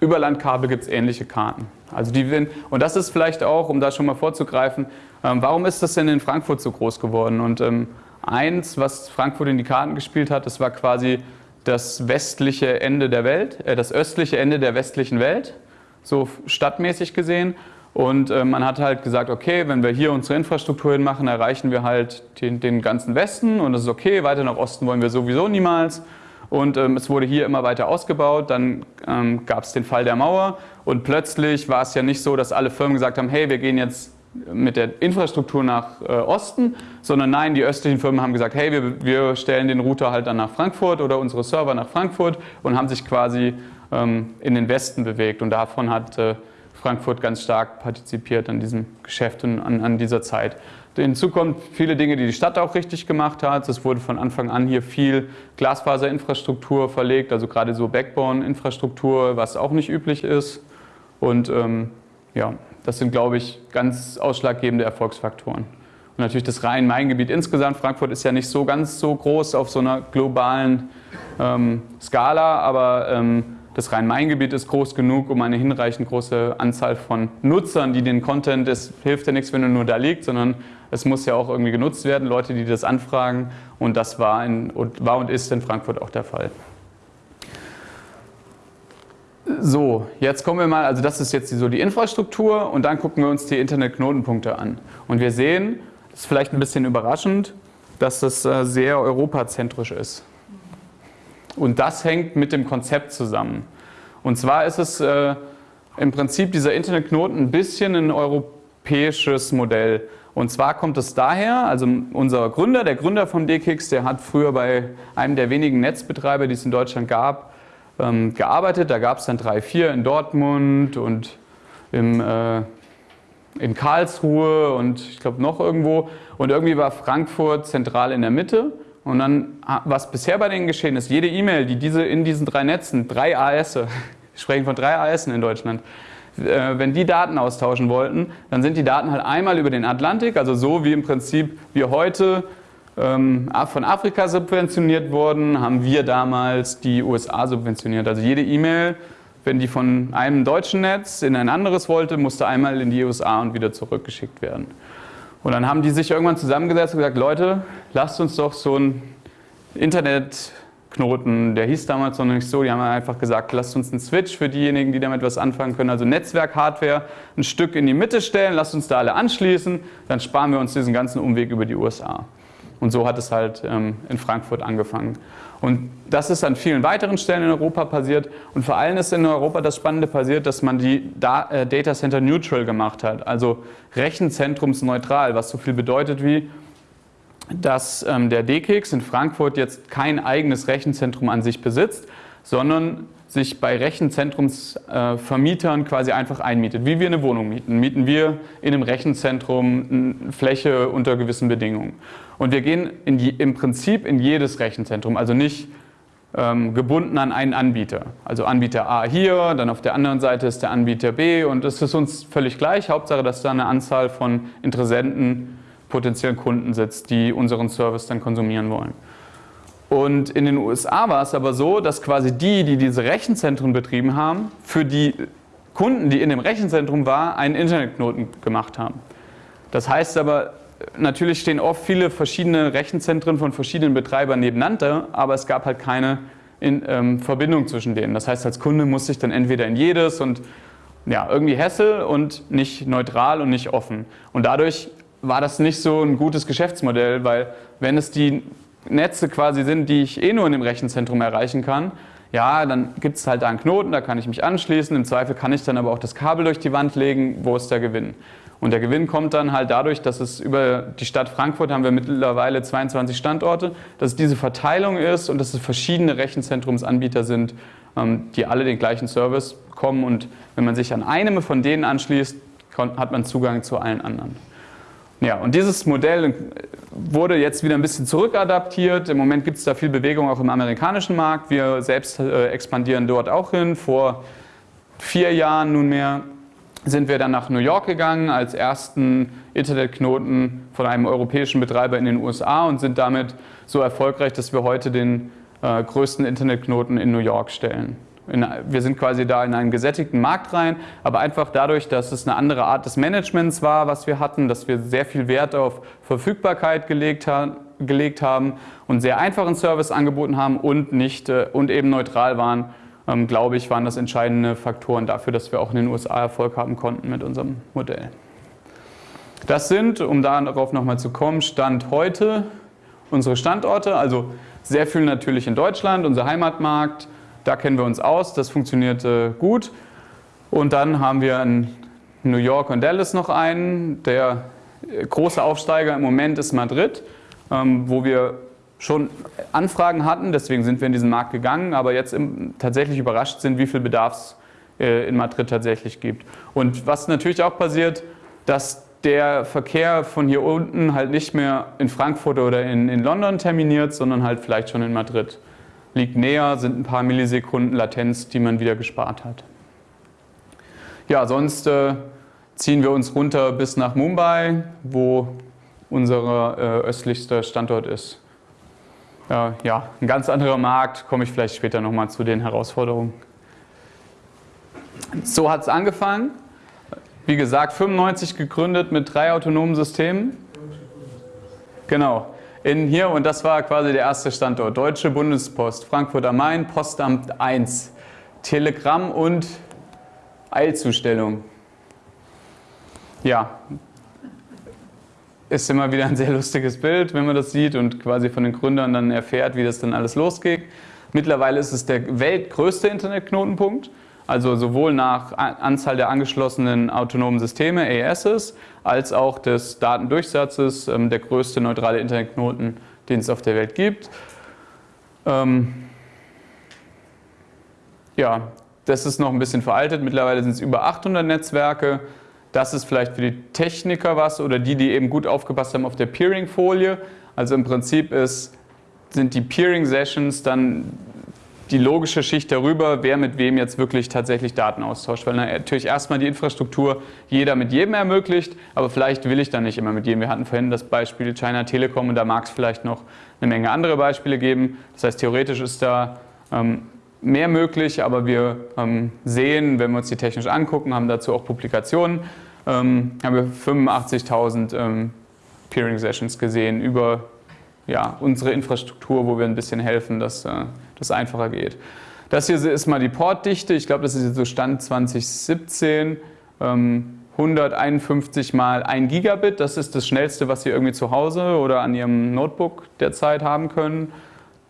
Überlandkabel gibt es ähnliche Karten. Also die, und das ist vielleicht auch, um da schon mal vorzugreifen, warum ist das denn in Frankfurt so groß geworden? Und ähm, eins, was Frankfurt in die Karten gespielt hat, das war quasi das westliche Ende der Welt, äh, das östliche Ende der westlichen Welt, so stadtmäßig gesehen. Und äh, man hat halt gesagt, okay, wenn wir hier unsere Infrastruktur hinmachen, erreichen wir halt den, den ganzen Westen und das ist okay, weiter nach Osten wollen wir sowieso niemals. Und ähm, es wurde hier immer weiter ausgebaut. Dann ähm, gab es den Fall der Mauer und plötzlich war es ja nicht so, dass alle Firmen gesagt haben, hey, wir gehen jetzt mit der Infrastruktur nach äh, Osten, sondern nein, die östlichen Firmen haben gesagt, hey, wir, wir, stellen den Router halt dann nach Frankfurt oder unsere Server nach Frankfurt und haben sich quasi ähm, in den Westen bewegt. Und davon hat äh, Frankfurt ganz stark partizipiert an diesem Geschäft und an, an dieser Zeit. Hinzu kommt viele Dinge, die die Stadt auch richtig gemacht hat. Es wurde von Anfang an hier viel Glasfaserinfrastruktur verlegt, also gerade so Backbone-Infrastruktur, was auch nicht üblich ist. Und ähm, ja, das sind, glaube ich, ganz ausschlaggebende Erfolgsfaktoren. Und natürlich das Rhein-Main-Gebiet insgesamt. Frankfurt ist ja nicht so ganz so groß auf so einer globalen ähm, Skala, aber ähm, das Rhein-Main-Gebiet ist groß genug, um eine hinreichend große Anzahl von Nutzern, die den Content, es hilft ja nichts, wenn er nur da liegt, sondern es muss ja auch irgendwie genutzt werden, Leute, die das anfragen. Und das war, in, war und ist in Frankfurt auch der Fall. So, jetzt kommen wir mal, also das ist jetzt so die Infrastruktur und dann gucken wir uns die Internetknotenpunkte an. Und wir sehen, das ist vielleicht ein bisschen überraschend, dass das äh, sehr europazentrisch ist. Und das hängt mit dem Konzept zusammen. Und zwar ist es äh, im Prinzip dieser Internetknoten ein bisschen ein europäisches Modell. Und zwar kommt es daher, also unser Gründer, der Gründer von DKIX, der hat früher bei einem der wenigen Netzbetreiber, die es in Deutschland gab, ähm, gearbeitet. Da gab es dann drei, vier in Dortmund und im, äh, in Karlsruhe und ich glaube noch irgendwo. Und irgendwie war Frankfurt zentral in der Mitte Und dann, was bisher bei denen geschehen ist, jede E-Mail, die diese in diesen drei Netzen, drei AS, wir sprechen von drei AS in Deutschland, äh, wenn die Daten austauschen wollten, dann sind die Daten halt einmal über den Atlantik, also so wie im Prinzip wir heute von Afrika subventioniert wurden, haben wir damals die USA subventioniert. Also jede E-Mail, wenn die von einem deutschen Netz in ein anderes wollte, musste einmal in die USA und wieder zurückgeschickt werden. Und dann haben die sich irgendwann zusammengesetzt und gesagt, Leute, lasst uns doch so ein Internetknoten, der hieß damals noch nicht so, die haben einfach gesagt, lasst uns einen Switch für diejenigen, die damit was anfangen können, also Netzwerk-Hardware, ein Stück in die Mitte stellen, lasst uns da alle anschließen, dann sparen wir uns diesen ganzen Umweg über die USA. Und so hat es halt ähm, in Frankfurt angefangen. Und das ist an vielen weiteren Stellen in Europa passiert. Und vor allem ist in Europa das Spannende passiert, dass man die äh, Data Center neutral gemacht hat, also rechenzentrumsneutral, was so viel bedeutet wie, dass ähm, der DKIX in Frankfurt jetzt kein eigenes Rechenzentrum an sich besitzt, sondern sich bei Rechenzentrumsvermietern äh, quasi einfach einmietet. Wie wir eine Wohnung mieten, mieten wir in einem Rechenzentrum eine Fläche unter gewissen Bedingungen. Und wir gehen je, im Prinzip in jedes Rechenzentrum, also nicht ähm, gebunden an einen Anbieter. Also Anbieter A hier, dann auf der anderen Seite ist der Anbieter B und es ist uns völlig gleich. Hauptsache, dass da eine Anzahl von Interessenten, potenziellen Kunden sitzt, die unseren Service dann konsumieren wollen. Und in den USA war es aber so, dass quasi die, die diese Rechenzentren betrieben haben, für die Kunden, die in dem Rechenzentrum waren, einen Internetknoten gemacht haben. Das heißt aber, natürlich stehen oft viele verschiedene Rechenzentren von verschiedenen Betreibern nebeneinander, aber es gab halt keine in, ähm, Verbindung zwischen denen. Das heißt, als Kunde musste ich dann entweder in jedes und ja, irgendwie Hessel und nicht neutral und nicht offen. Und dadurch war das nicht so ein gutes Geschäftsmodell, weil wenn es die Netze quasi sind, die ich eh nur in dem Rechenzentrum erreichen kann, ja, dann gibt es halt da einen Knoten, da kann ich mich anschließen. Im Zweifel kann ich dann aber auch das Kabel durch die Wand legen. Wo ist der Gewinn? Und der Gewinn kommt dann halt dadurch, dass es über die Stadt Frankfurt haben wir mittlerweile 22 Standorte, dass es diese Verteilung ist und dass es verschiedene Rechenzentrumsanbieter sind, ähm, die alle den gleichen Service bekommen. Und wenn man sich an einem von denen anschließt, hat man Zugang zu allen anderen. Ja, und dieses Modell wurde jetzt wieder ein bisschen zurückadaptiert. Im Moment gibt es da viel Bewegung auch im amerikanischen Markt. Wir selbst äh, expandieren dort auch hin. Vor vier Jahren nunmehr sind wir dann nach New York gegangen als ersten Internetknoten von einem europäischen Betreiber in den USA und sind damit so erfolgreich, dass wir heute den äh, größten Internetknoten in New York stellen. In, wir sind quasi da in einen gesättigten Markt rein, aber einfach dadurch, dass es eine andere Art des Managements war, was wir hatten, dass wir sehr viel Wert auf Verfügbarkeit gelegt, ha gelegt haben und sehr einfachen Service angeboten haben und, nicht, äh, und eben neutral waren, ähm, glaube ich, waren das entscheidende Faktoren dafür, dass wir auch in den USA Erfolg haben konnten mit unserem Modell. Das sind, um darauf nochmal zu kommen, Stand heute unsere Standorte, also sehr viel natürlich in Deutschland, unser Heimatmarkt, da kennen wir uns aus, das funktioniert äh, gut. Und dann haben wir in New York und Dallas noch einen. Der große Aufsteiger im Moment ist Madrid, ähm, wo wir schon Anfragen hatten, deswegen sind wir in diesen Markt gegangen, aber jetzt im, tatsächlich überrascht sind, wie viel Bedarf es äh, in Madrid tatsächlich gibt. Und was natürlich auch passiert, dass der Verkehr von hier unten halt nicht mehr in Frankfurt oder in, in London terminiert, sondern halt vielleicht schon in Madrid liegt näher, sind ein paar Millisekunden Latenz, die man wieder gespart hat. Ja, sonst äh, ziehen wir uns runter bis nach Mumbai, wo unser äh, östlichster Standort ist. Äh, ja, ein ganz anderer Markt, komme ich vielleicht später nochmal zu den Herausforderungen. So hat es angefangen. Wie gesagt, 95 gegründet mit drei autonomen Systemen. Genau in hier und das war quasi der erste Standort. Deutsche Bundespost, Frankfurt am Main, Postamt 1, Telegramm und Eilzustellung. Ja, ist immer wieder ein sehr lustiges Bild, wenn man das sieht und quasi von den Gründern dann erfährt, wie das dann alles losgeht. Mittlerweile ist es der weltgrößte Internetknotenpunkt. Also sowohl nach Anzahl der angeschlossenen autonomen Systeme, ASs, als auch des Datendurchsatzes, ähm, der größte neutrale Internetknoten, den es auf der Welt gibt. Ähm, ja, das ist noch ein bisschen veraltet. Mittlerweile sind es über 800 Netzwerke. Das ist vielleicht für die Techniker was oder die, die eben gut aufgepasst haben auf der Peering-Folie. Also im Prinzip ist sind die Peering-Sessions dann die logische Schicht darüber, wer mit wem jetzt wirklich tatsächlich Daten austauscht. Weil natürlich erstmal die Infrastruktur jeder mit jedem ermöglicht, aber vielleicht will ich dann nicht immer mit jedem. Wir hatten vorhin das Beispiel China Telekom und da mag es vielleicht noch eine Menge andere Beispiele geben. Das heißt, theoretisch ist da ähm, mehr möglich, aber wir ähm, sehen, wenn wir uns die technisch angucken, haben dazu auch Publikationen, ähm, haben wir 85.000 ähm, Peering-Sessions gesehen über ja, unsere Infrastruktur, wo wir ein bisschen helfen, dass äh, das einfacher geht. Das hier ist mal die Portdichte. Ich glaube, das ist jetzt so Stand 2017. Ähm, 151 mal 1 Gigabit. Das ist das schnellste, was Sie irgendwie zu Hause oder an Ihrem Notebook derzeit haben können.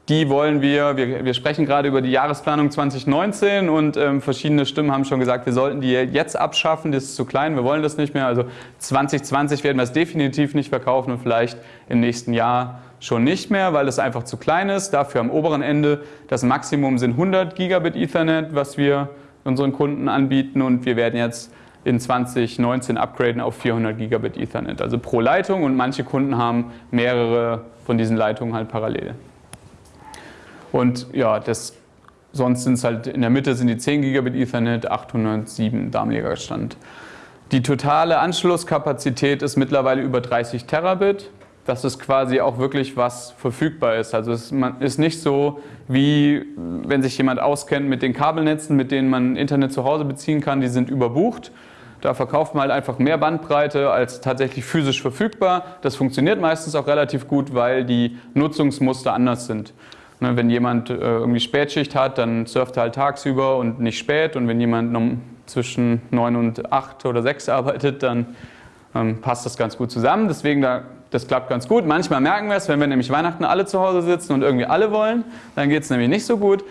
Die wollen wir, wir, wir sprechen gerade über die Jahresplanung 2019 und ähm, verschiedene Stimmen haben schon gesagt, wir sollten die jetzt abschaffen, das ist zu klein, wir wollen das nicht mehr. Also 2020 werden wir es definitiv nicht verkaufen und vielleicht im nächsten Jahr schon nicht mehr, weil es einfach zu klein ist. Dafür am oberen Ende das Maximum sind 100 Gigabit Ethernet, was wir unseren Kunden anbieten und wir werden jetzt in 2019 upgraden auf 400 Gigabit Ethernet, also pro Leitung und manche Kunden haben mehrere von diesen Leitungen halt parallel. Und ja, das, sonst sind es halt in der Mitte sind die 10 Gigabit Ethernet, 807 damaliger Stand. Die totale Anschlusskapazität ist mittlerweile über 30 Terabit dass es quasi auch wirklich was verfügbar ist. Also es ist nicht so, wie wenn sich jemand auskennt mit den Kabelnetzen, mit denen man Internet zu Hause beziehen kann, die sind überbucht. Da verkauft man halt einfach mehr Bandbreite als tatsächlich physisch verfügbar. Das funktioniert meistens auch relativ gut, weil die Nutzungsmuster anders sind. Ne, wenn jemand äh, irgendwie Spätschicht hat, dann surft er halt tagsüber und nicht spät. Und wenn jemand zwischen 9 und 8 oder 6 arbeitet, dann ähm, passt das ganz gut zusammen. Deswegen da das klappt ganz gut. Manchmal merken wir es, wenn wir nämlich Weihnachten alle zu Hause sitzen und irgendwie alle wollen, dann geht es nämlich nicht so gut.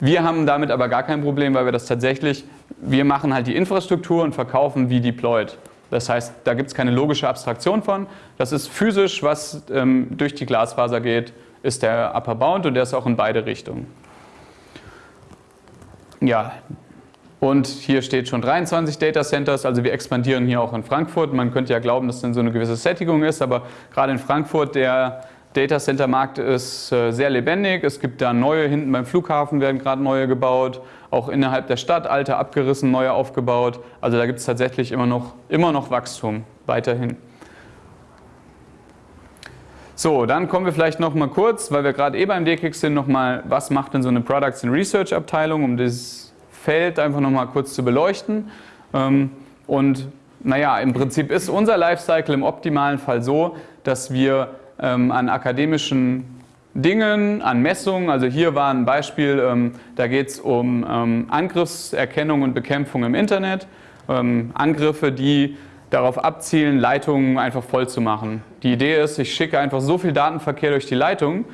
Wir haben damit aber gar kein Problem, weil wir das tatsächlich, wir machen halt die Infrastruktur und verkaufen wie deployed. Das heißt, da gibt es keine logische Abstraktion von. Das ist physisch, was ähm, durch die Glasfaser geht, ist der Upper Bound und der ist auch in beide Richtungen. Ja, und hier steht schon 23 Data Centers, also wir expandieren hier auch in Frankfurt. Man könnte ja glauben, dass dann so eine gewisse Sättigung ist, aber gerade in Frankfurt der Data Center Markt ist äh, sehr lebendig. Es gibt da neue, hinten beim Flughafen werden gerade neue gebaut, auch innerhalb der Stadt alte abgerissen, neue aufgebaut. Also da gibt es tatsächlich immer noch, immer noch Wachstum weiterhin. So, dann kommen wir vielleicht noch mal kurz, weil wir gerade eh beim DKIX sind, noch mal, was macht denn so eine Products and Research Abteilung, um das Feld einfach nochmal kurz zu beleuchten. Ähm, und naja, im Prinzip ist unser Lifecycle im optimalen Fall so, dass wir ähm, an akademischen Dingen, an Messungen, also hier war ein Beispiel, ähm, da geht es um Angriffserkennung und Bekämpfung im Internet, Angriffe, die darauf abzielen, Leitungen einfach voll zu machen. Die Idee ist, ich schicke einfach so viel Datenverkehr durch die Leitung,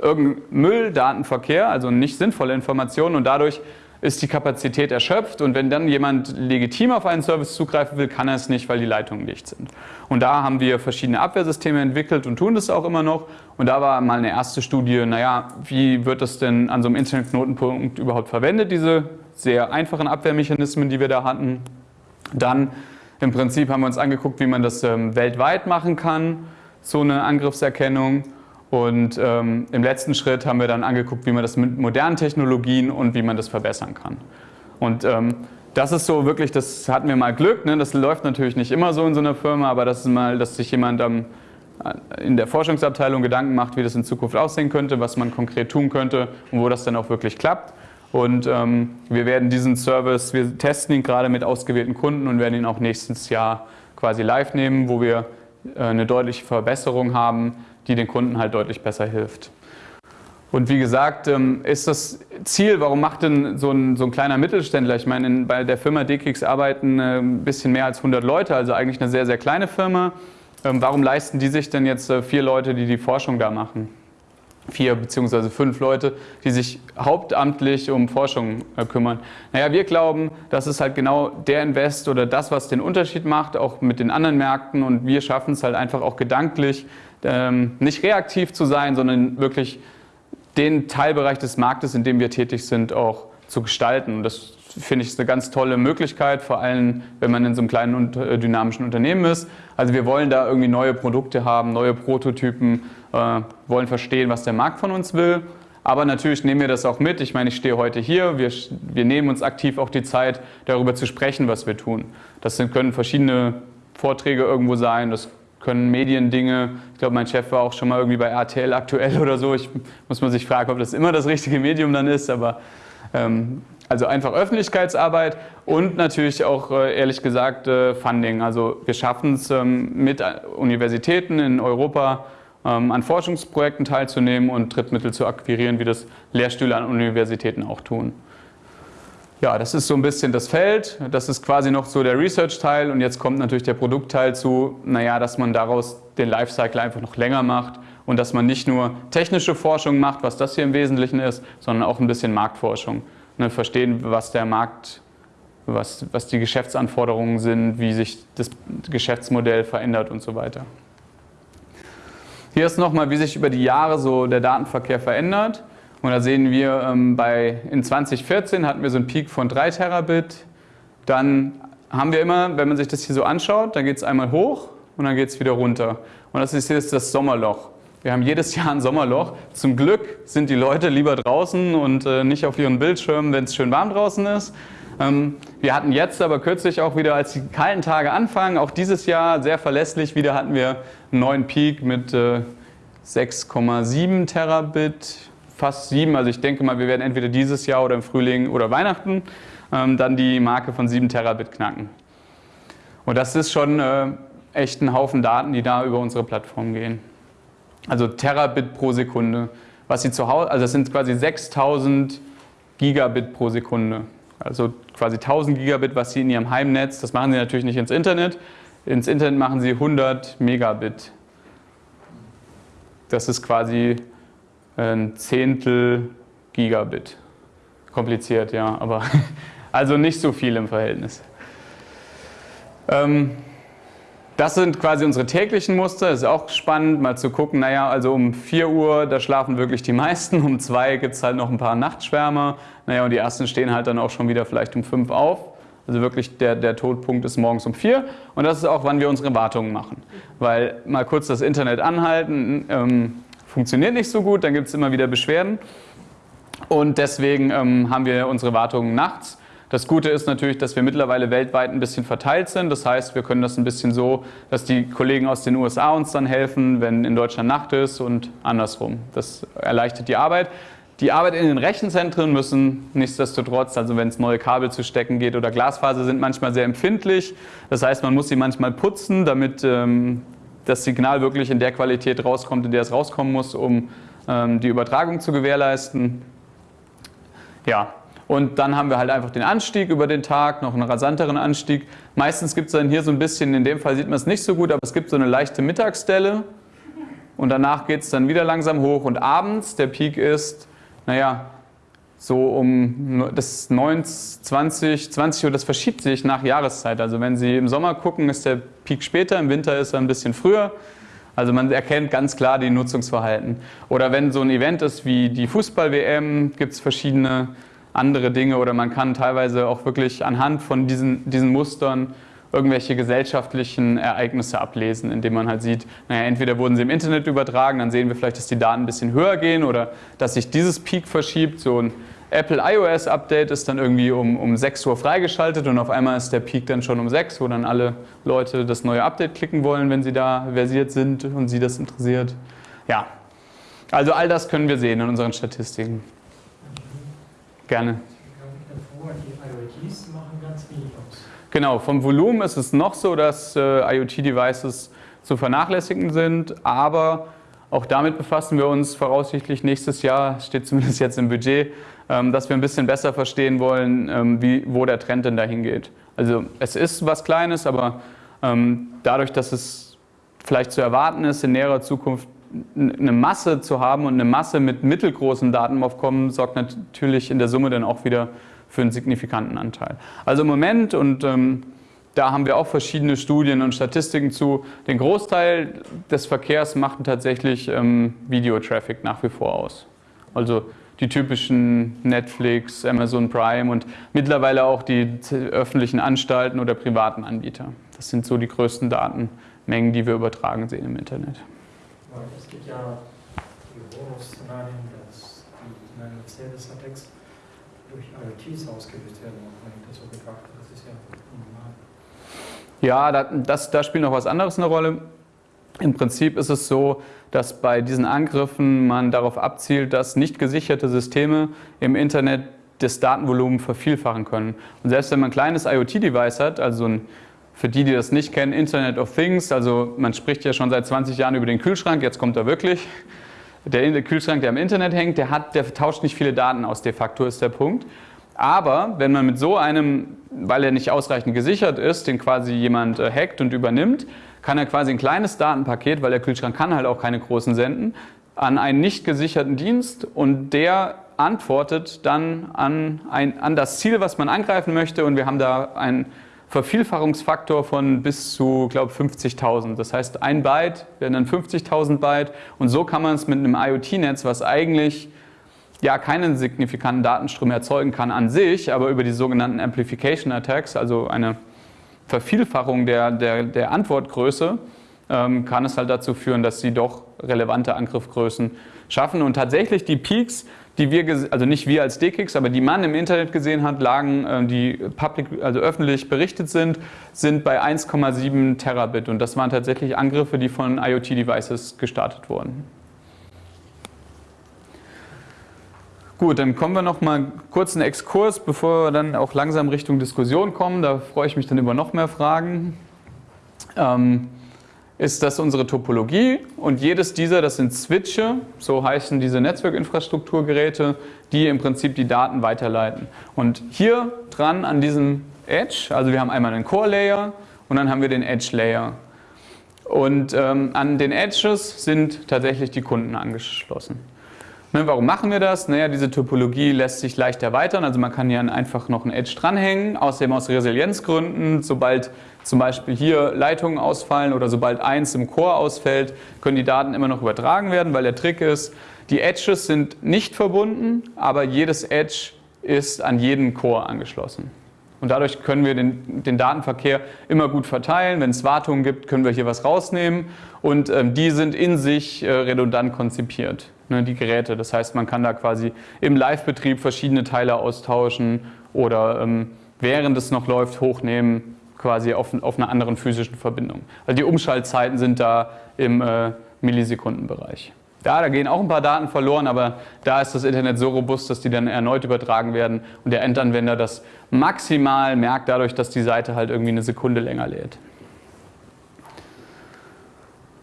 irgendein Mülldatenverkehr, also nicht sinnvolle Informationen und dadurch ist die Kapazität erschöpft und wenn dann jemand legitim auf einen Service zugreifen will, kann er es nicht, weil die Leitungen dicht sind. Und da haben wir verschiedene Abwehrsysteme entwickelt und tun das auch immer noch. Und da war mal eine erste Studie, naja, wie wird das denn an so einem Internetknotenpunkt überhaupt verwendet, diese sehr einfachen Abwehrmechanismen, die wir da hatten. Dann im Prinzip haben wir uns angeguckt, wie man das ähm, weltweit machen kann, so eine Angriffserkennung. Und ähm, im letzten Schritt haben wir dann angeguckt, wie man das mit modernen Technologien und wie man das verbessern kann. Und ähm, das ist so wirklich, das hatten wir mal Glück, ne? das läuft natürlich nicht immer so in so einer Firma, aber das ist mal, dass sich jemand ähm, in der Forschungsabteilung Gedanken macht, wie das in Zukunft aussehen könnte, was man konkret tun könnte und wo das dann auch wirklich klappt. Und ähm, wir werden diesen Service, wir testen ihn gerade mit ausgewählten Kunden und werden ihn auch nächstes Jahr quasi live nehmen, wo wir äh, eine deutliche Verbesserung haben, die den Kunden halt deutlich besser hilft. Und wie gesagt, ähm, ist das Ziel, warum macht denn so ein, so ein kleiner Mittelständler, ich meine, in, bei der Firma DKIX arbeiten äh, ein bisschen mehr als 100 Leute, also eigentlich eine sehr, sehr kleine Firma. Ähm, warum leisten die sich denn jetzt äh, vier Leute, die die Forschung da machen? Vier beziehungsweise fünf Leute, die sich hauptamtlich um Forschung äh, kümmern. Naja, wir glauben, das ist halt genau der Invest oder das, was den Unterschied macht, auch mit den anderen Märkten und wir schaffen es halt einfach auch gedanklich, ähm, nicht reaktiv zu sein, sondern wirklich den Teilbereich des Marktes, in dem wir tätig sind, auch zu gestalten. Und das finde ich eine ganz tolle Möglichkeit, vor allem wenn man in so einem kleinen und äh, dynamischen Unternehmen ist. Also wir wollen da irgendwie neue Produkte haben, neue Prototypen, äh, wollen verstehen, was der Markt von uns will. Aber natürlich nehmen wir das auch mit. Ich meine, ich stehe heute hier. Wir, wir nehmen uns aktiv auch die Zeit, darüber zu sprechen, was wir tun. Das können verschiedene Vorträge irgendwo sein. Das können Mediendinge. Ich glaube, mein Chef war auch schon mal irgendwie bei RTL aktuell oder so. Ich muss man sich fragen, ob das immer das richtige Medium dann ist. Aber ähm, also einfach Öffentlichkeitsarbeit und natürlich auch äh, ehrlich gesagt äh, Funding. Also wir schaffen es ähm, mit Universitäten in Europa ähm, an Forschungsprojekten teilzunehmen und Drittmittel zu akquirieren, wie das Lehrstühle an Universitäten auch tun. Ja, das ist so ein bisschen das Feld. Das ist quasi noch so der Research-Teil und jetzt kommt natürlich der Produktteil zu, naja, dass man daraus den Lifecycle einfach noch länger macht und dass man nicht nur technische Forschung macht, was das hier im Wesentlichen ist, sondern auch ein bisschen Marktforschung. Ne, verstehen, was der Markt, was, was die Geschäftsanforderungen sind, wie sich das Geschäftsmodell verändert und so weiter. Hier ist nochmal, wie sich über die Jahre so der Datenverkehr verändert. Und da sehen wir, ähm, bei, in 2014 hatten wir so einen Peak von 3 Terabit. Dann haben wir immer, wenn man sich das hier so anschaut, dann geht es einmal hoch und dann geht es wieder runter. Und das ist jetzt das Sommerloch. Wir haben jedes Jahr ein Sommerloch. Zum Glück sind die Leute lieber draußen und äh, nicht auf ihren Bildschirmen, wenn es schön warm draußen ist. Ähm, wir hatten jetzt aber kürzlich auch wieder, als die kalten Tage anfangen, auch dieses Jahr sehr verlässlich, wieder hatten wir einen neuen Peak mit 6,7 äh, Terabit, fast 7. Also ich denke mal, wir werden entweder dieses Jahr oder im Frühling oder Weihnachten ähm, dann die Marke von 7 Terabit knacken. Und das ist schon äh, echt ein Haufen Daten, die da über unsere Plattform gehen. Also Terabit pro Sekunde. Was Sie zu Hause, also das sind quasi 6000 Gigabit pro Sekunde. Also quasi 1000 Gigabit, was Sie in Ihrem Heimnetz, das machen Sie natürlich nicht ins Internet. Ins Internet machen Sie 100 Megabit. Das ist quasi ein Zehntel Gigabit. Kompliziert, ja, aber also nicht so viel im Verhältnis. Ähm, das sind quasi unsere täglichen Muster. Das ist auch spannend, mal zu gucken, naja, also um 4 Uhr, da schlafen wirklich die meisten. Um 2 gibt es halt noch ein paar Nachtschwärmer. Naja, und die ersten stehen halt dann auch schon wieder vielleicht um 5 auf. Also wirklich der, der Todpunkt ist morgens um 4. Und das ist auch, wann wir unsere Wartungen machen. Weil mal kurz das Internet anhalten, ähm, funktioniert nicht so gut, dann gibt es immer wieder Beschwerden. Und deswegen ähm, haben wir unsere Wartungen nachts. Das Gute ist natürlich, dass wir mittlerweile weltweit ein bisschen verteilt sind. Das heißt, wir können das ein bisschen so, dass die Kollegen aus den USA uns dann helfen, wenn in Deutschland Nacht ist und andersrum. Das erleichtert die Arbeit. Die Arbeit in den Rechenzentren müssen nichtsdestotrotz, also wenn es neue Kabel zu stecken geht oder Glasfaser, sind manchmal sehr empfindlich. Das heißt, man muss sie manchmal putzen, damit ähm, das Signal wirklich in der Qualität rauskommt, in der es rauskommen muss, um ähm, die Übertragung zu gewährleisten. Ja, und dann haben wir halt einfach den Anstieg über den Tag, noch einen rasanteren Anstieg. Meistens gibt es dann hier so ein bisschen, in dem Fall sieht man es nicht so gut, aber es gibt so eine leichte Mittagsstelle. Und danach geht es dann wieder langsam hoch. Und abends, der Peak ist, naja, so um das 19, 20, 20 Uhr, das verschiebt sich nach Jahreszeit. Also wenn Sie im Sommer gucken, ist der Peak später, im Winter ist er ein bisschen früher. Also man erkennt ganz klar die Nutzungsverhalten. Oder wenn so ein Event ist wie die Fußball-WM, gibt es verschiedene andere Dinge oder man kann teilweise auch wirklich anhand von diesen, diesen Mustern irgendwelche gesellschaftlichen Ereignisse ablesen, indem man halt sieht, naja, entweder wurden sie im Internet übertragen, dann sehen wir vielleicht, dass die Daten ein bisschen höher gehen oder dass sich dieses Peak verschiebt. So ein Apple iOS Update ist dann irgendwie um, um 6 Uhr freigeschaltet und auf einmal ist der Peak dann schon um 6, wo dann alle Leute das neue Update klicken wollen, wenn sie da versiert sind und sie das interessiert. Ja, also all das können wir sehen in unseren Statistiken. Gerne. Genau, vom Volumen ist es noch so, dass äh, IoT-Devices zu vernachlässigen sind, aber auch damit befassen wir uns voraussichtlich nächstes Jahr, steht zumindest jetzt im Budget, ähm, dass wir ein bisschen besser verstehen wollen, ähm, wie, wo der Trend denn dahin geht. Also es ist was Kleines, aber ähm, dadurch, dass es vielleicht zu erwarten ist, in näherer Zukunft eine Masse zu haben und eine Masse mit mittelgroßen Datenaufkommen sorgt natürlich in der Summe dann auch wieder für einen signifikanten Anteil. Also im Moment, und da haben wir auch verschiedene Studien und Statistiken zu, den Großteil des Verkehrs macht tatsächlich ähm, Videotraffic nach wie vor aus. Also die typischen Netflix, Amazon Prime und mittlerweile auch die öffentlichen Anstalten oder privaten Anbieter. Das sind so die größten Datenmengen, die wir übertragen sehen im Internet. Es gibt ja die Horror-Szenarien, dass die Mercedes-Attacks durch IoTs ausgelöst werden, wenn ich das so betrachte. Das ist ja normal. Ja, da, das, da spielt noch was anderes eine Rolle. Im Prinzip ist es so, dass bei diesen Angriffen man darauf abzielt, dass nicht gesicherte Systeme im Internet das Datenvolumen vervielfachen können. Und selbst wenn man ein kleines IoT-Device hat, also ein, für die, die das nicht kennen, Internet of Things, also man spricht ja schon seit 20 Jahren über den Kühlschrank, jetzt kommt er wirklich. Der Kühlschrank, der im Internet hängt, der, hat, der tauscht nicht viele Daten aus, de facto ist der Punkt. Aber wenn man mit so einem, weil er nicht ausreichend gesichert ist, den quasi jemand äh, hackt und übernimmt, kann er quasi ein kleines Datenpaket, weil der Kühlschrank kann halt auch keine großen senden, an einen nicht gesicherten Dienst und der antwortet dann an, ein, an das Ziel, was man angreifen möchte und wir haben da einen Vervielfachungsfaktor von bis zu, glaube 50.000. Das heißt, ein Byte werden dann 50.000 Byte und so kann man es mit einem IoT-Netz, was eigentlich ja keinen signifikanten Datenstrom erzeugen kann an sich, aber über die sogenannten Amplification Attacks, also eine Vervielfachung der, der, der Antwortgröße, ähm, kann es halt dazu führen, dass sie doch relevante Angriffsgrößen schaffen. Und tatsächlich die Peaks, die wir, also nicht wir als DKIX, aber die man im Internet gesehen hat, lagen, äh, die public, also öffentlich berichtet sind, sind bei 1,7 Terabit. Und das waren tatsächlich Angriffe, die von IoT-Devices gestartet wurden. Gut, dann kommen wir noch mal kurz einen Exkurs, bevor wir dann auch langsam Richtung Diskussion kommen. Da freue ich mich dann über noch mehr Fragen. Ähm, ist das unsere Topologie und jedes dieser, das sind Switche, so heißen diese Netzwerkinfrastrukturgeräte, die im Prinzip die Daten weiterleiten. Und hier dran an diesem Edge, also wir haben einmal einen Core-Layer und dann haben wir den Edge-Layer. Und ähm, an den Edges sind tatsächlich die Kunden angeschlossen. Ne, warum machen wir das? Naja, diese Topologie lässt sich leicht erweitern, also man kann hier einfach noch ein Edge dranhängen, außerdem aus Resilienzgründen, sobald zum Beispiel hier Leitungen ausfallen oder sobald eins im Core ausfällt, können die Daten immer noch übertragen werden, weil der Trick ist, die Edges sind nicht verbunden, aber jedes Edge ist an jeden Core angeschlossen. Und dadurch können wir den, den Datenverkehr immer gut verteilen. Wenn es Wartungen gibt, können wir hier was rausnehmen. Und ähm, die sind in sich äh, redundant konzipiert ne, die Geräte. Das heißt, man kann da quasi im Live-Betrieb verschiedene Teile austauschen oder ähm, während es noch läuft hochnehmen, quasi auf, auf einer anderen physischen Verbindung. Also die Umschaltzeiten sind da im äh, Millisekundenbereich. Ja, da gehen auch ein paar Daten verloren, aber da ist das Internet so robust, dass die dann erneut übertragen werden und der Endanwender das maximal merkt dadurch, dass die Seite halt irgendwie eine Sekunde länger lädt.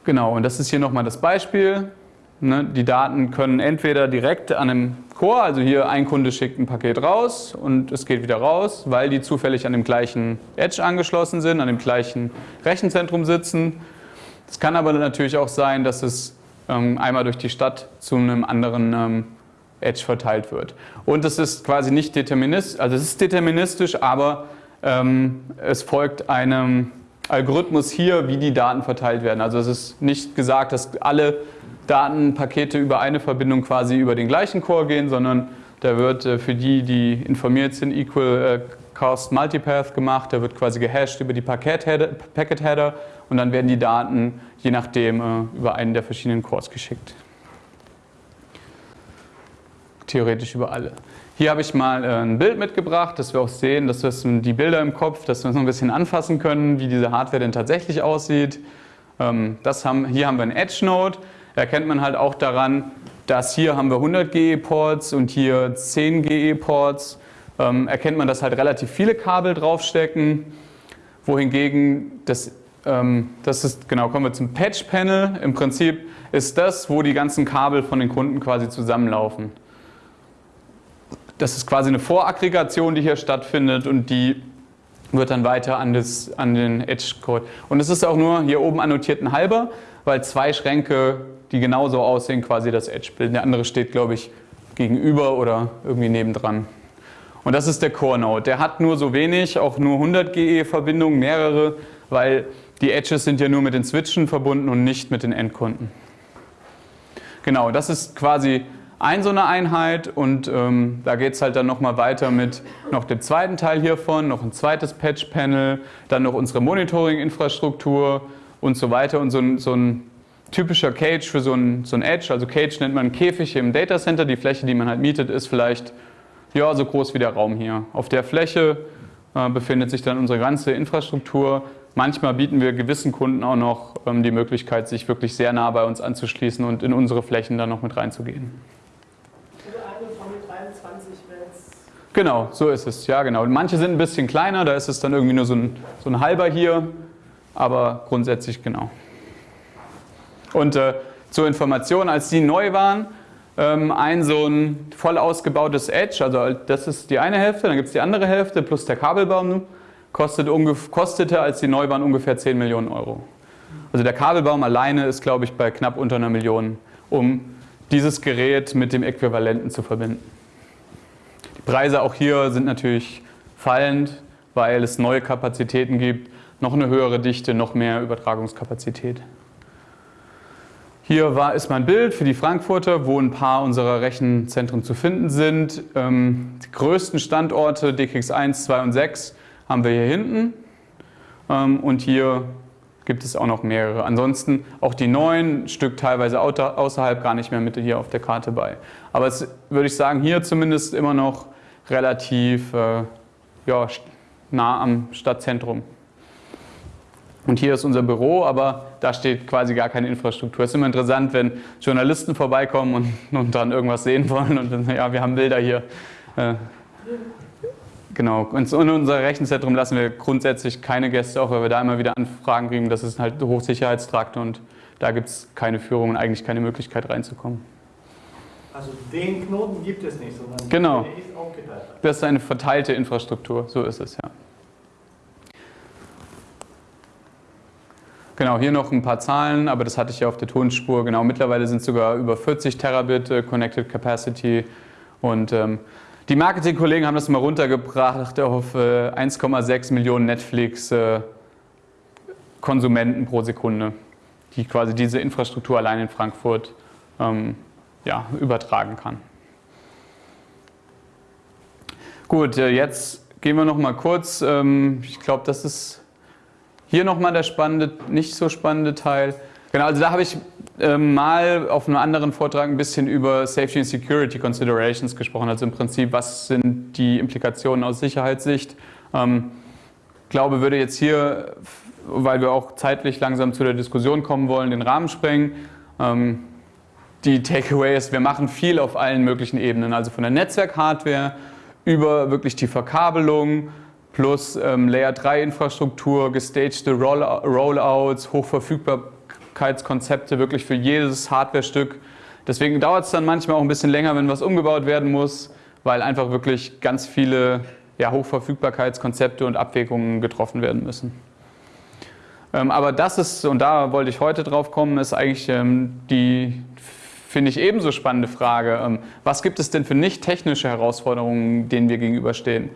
Genau, und das ist hier nochmal das Beispiel. Ne, die Daten können entweder direkt an einem Core, also hier ein Kunde schickt ein Paket raus und es geht wieder raus, weil die zufällig an dem gleichen Edge angeschlossen sind, an dem gleichen Rechenzentrum sitzen. Es kann aber natürlich auch sein, dass es einmal durch die Stadt zu einem anderen ähm, Edge verteilt wird. Und es ist quasi nicht deterministisch, also es ist deterministisch, aber ähm, es folgt einem Algorithmus hier, wie die Daten verteilt werden. Also es ist nicht gesagt, dass alle Datenpakete über eine Verbindung quasi über den gleichen Core gehen, sondern da wird äh, für die, die informiert sind, Equal äh, Cost Multipath gemacht. Da wird quasi gehasht über die Packet Header und dann werden die Daten je nachdem äh, über einen der verschiedenen Cores geschickt. Theoretisch über alle. Hier habe ich mal ein Bild mitgebracht, dass wir auch sehen, dass wir die Bilder im Kopf, dass wir uns ein bisschen anfassen können, wie diese Hardware denn tatsächlich aussieht. Ähm, das haben, hier haben wir einen Edge Node erkennt man halt auch daran, dass hier haben wir 100 GE-Ports und hier 10 GE-Ports. Ähm, erkennt man, dass halt relativ viele Kabel draufstecken, wohingegen das, das ist, genau, kommen wir zum Patch-Panel. Im Prinzip ist das, wo die ganzen Kabel von den Kunden quasi zusammenlaufen. Das ist quasi eine Voraggregation, die hier stattfindet und die wird dann weiter an, das, an den Edge-Code. Und es ist auch nur hier oben annotiert ein halber, weil zwei Schränke die genauso aussehen, quasi das Edge bilden. Der andere steht, glaube ich, gegenüber oder irgendwie nebendran. Und das ist der Core Node. Der hat nur so wenig, auch nur 100 GE-Verbindungen, mehrere, weil die Edges sind ja nur mit den Switchen verbunden und nicht mit den Endkunden. Genau, das ist quasi ein so eine Einheit und ähm, da geht es halt dann nochmal weiter mit noch dem zweiten Teil hiervon, noch ein zweites Patch-Panel, dann noch unsere Monitoring-Infrastruktur und so weiter und so ein, so ein typischer Cage für so ein, so ein Edge, also Cage nennt man Käfig im Datacenter, die Fläche, die man halt mietet, ist vielleicht ja, so groß wie der Raum hier. Auf der Fläche äh, befindet sich dann unsere ganze Infrastruktur. Manchmal bieten wir gewissen Kunden auch noch ähm, die Möglichkeit, sich wirklich sehr nah bei uns anzuschließen und in unsere Flächen dann noch mit reinzugehen. Also eine von 23 Wets. Genau, so ist es. Ja, genau. Manche sind ein bisschen kleiner, da ist es dann irgendwie nur so ein, so ein halber hier, aber grundsätzlich genau. Und äh, zur Information, als die neu waren, ähm, ein so ein voll ausgebautes Edge, also das ist die eine Hälfte, dann gibt es die andere Hälfte plus der Kabelbaum, kostet kostete, als die neu ungefähr 10 Millionen Euro. Also der Kabelbaum alleine ist, glaube ich, bei knapp unter einer Million, um dieses Gerät mit dem Äquivalenten zu verbinden. Die Preise auch hier sind natürlich fallend, weil es neue Kapazitäten gibt, noch eine höhere Dichte, noch mehr Übertragungskapazität. Hier war, ist mein Bild für die Frankfurter, wo ein paar unserer Rechenzentren zu finden sind. Ähm, die größten Standorte DKX1, 2 und 6 haben wir hier hinten. Ähm, und hier gibt es auch noch mehrere. Ansonsten auch die neuen, Stück teilweise außerhalb gar nicht mehr mit hier auf der Karte bei. Aber es würde ich sagen, hier zumindest immer noch relativ äh, ja, nah am Stadtzentrum. Und hier ist unser Büro, aber da steht quasi gar keine Infrastruktur. Es ist immer interessant, wenn Journalisten vorbeikommen und, und dann irgendwas sehen wollen und dann, ja, wir haben Bilder hier. Genau. Und in unser Rechenzentrum lassen wir grundsätzlich keine Gäste, auch weil wir da immer wieder Anfragen kriegen. Das ist halt Hochsicherheitstrakt und da gibt es keine Führung und eigentlich keine Möglichkeit reinzukommen. Also den Knoten gibt es nicht, sondern genau. der ist aufgeteilt. Das ist eine verteilte Infrastruktur, so ist es ja. Genau, hier noch ein paar Zahlen, aber das hatte ich ja auf der Tonspur. Genau, mittlerweile sind es sogar über 40 Terabit äh, Connected Capacity und ähm, die Marketingkollegen haben das mal runtergebracht auf äh, 1,6 Millionen Netflix-Konsumenten pro Sekunde, die quasi diese Infrastruktur allein in Frankfurt ähm, ja, übertragen kann. Gut, äh, jetzt gehen wir noch mal kurz. Ähm, ich glaube, das ist hier nochmal der spannende, nicht so spannende Teil. Genau, also da habe ich mal auf einem anderen Vortrag ein bisschen über Safety and Security Considerations gesprochen. Also im Prinzip, was sind die Implikationen aus Sicherheitssicht. Ähm, glaube, würde jetzt hier, weil wir auch zeitlich langsam zu der Diskussion kommen wollen, den Rahmen sprengen. Ähm, die Takeaway ist, wir machen viel auf allen möglichen Ebenen, also von der Netzwerk-Hardware über wirklich die Verkabelung, plus ähm, Layer 3 Infrastruktur, gestagte Roll Rollouts, Hochverfügbarkeitskonzepte wirklich für jedes Hardware-Stück. Deswegen dauert es dann manchmal auch ein bisschen länger, wenn was umgebaut werden muss, weil einfach wirklich ganz viele ja, Hochverfügbarkeitskonzepte und Abwägungen getroffen werden müssen. Ähm, aber das ist, und da wollte ich heute drauf kommen, ist eigentlich ähm, die, finde ich, ebenso spannende Frage. Ähm, was gibt es denn für nicht technische Herausforderungen, denen wir gegenüberstehen?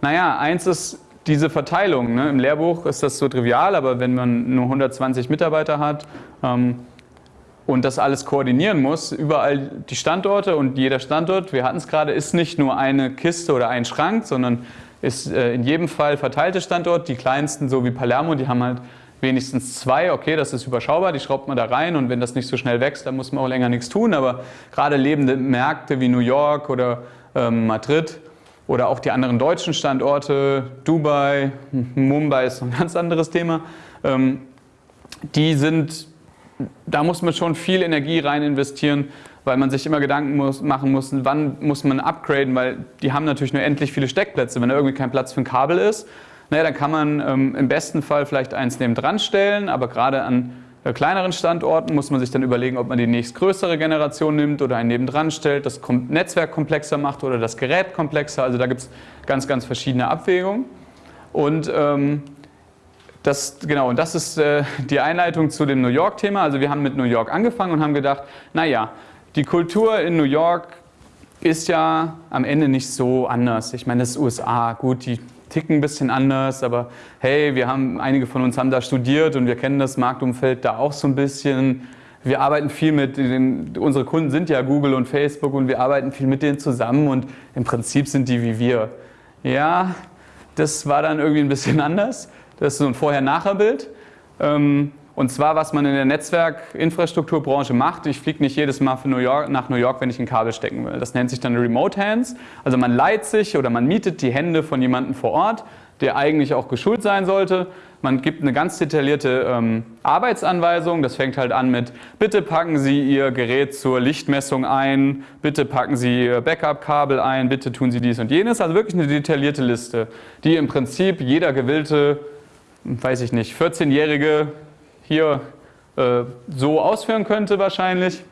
Naja, eins ist diese Verteilung. Ne? Im Lehrbuch ist das so trivial, aber wenn man nur 120 Mitarbeiter hat ähm, und das alles koordinieren muss, überall die Standorte und jeder Standort, wir hatten es gerade, ist nicht nur eine Kiste oder ein Schrank, sondern ist äh, in jedem Fall verteilte Standort. Die kleinsten, so wie Palermo, die haben halt wenigstens zwei. Okay, das ist überschaubar, die schraubt man da rein und wenn das nicht so schnell wächst, dann muss man auch länger nichts tun. Aber gerade lebende Märkte wie New York oder ähm, Madrid, oder auch die anderen deutschen Standorte, Dubai, Mumbai ist ein ganz anderes Thema, ähm, die sind, da muss man schon viel Energie rein investieren, weil man sich immer Gedanken muss, machen muss, wann muss man upgraden, weil die haben natürlich nur endlich viele Steckplätze. Wenn da irgendwie kein Platz für ein Kabel ist, naja, dann kann man ähm, im besten Fall vielleicht eins neben dran stellen, aber gerade an bei kleineren Standorten muss man sich dann überlegen, ob man die nächstgrößere Generation nimmt oder einen nebendran stellt, das Netzwerk komplexer macht oder das Gerät komplexer. Also da gibt es ganz, ganz verschiedene Abwägungen. Und ähm, das, genau, und das ist äh, die Einleitung zu dem New York-Thema. Also wir haben mit New York angefangen und haben gedacht, naja, die Kultur in New York ist ja am Ende nicht so anders. Ich meine, das ist USA, gut, die ticken ein bisschen anders, aber hey, wir haben, einige von uns haben da studiert und wir kennen das Marktumfeld da auch so ein bisschen. wir arbeiten viel mit den, unsere Kunden sind ja Google und Facebook und wir arbeiten viel mit denen zusammen und im Prinzip sind die wie wir. Ja, das war dann irgendwie ein bisschen anders. Das ist so ein Vorher-Nachher-Bild. Ähm, und zwar, was man in der Netzwerkinfrastrukturbranche macht. Ich fliege nicht jedes Mal New York, nach New York, wenn ich ein Kabel stecken will. Das nennt sich dann Remote Hands. Also man leiht sich oder man mietet die Hände von jemandem vor Ort, der eigentlich auch geschult sein sollte. Man gibt eine ganz detaillierte ähm, Arbeitsanweisung. Das fängt halt an mit, bitte packen Sie Ihr Gerät zur Lichtmessung ein, bitte packen Sie Ihr Backup-Kabel ein, bitte tun Sie dies und jenes. Also wirklich eine detaillierte Liste, die im Prinzip jeder gewillte, weiß ich nicht, 14-Jährige hier äh, so ausführen könnte wahrscheinlich.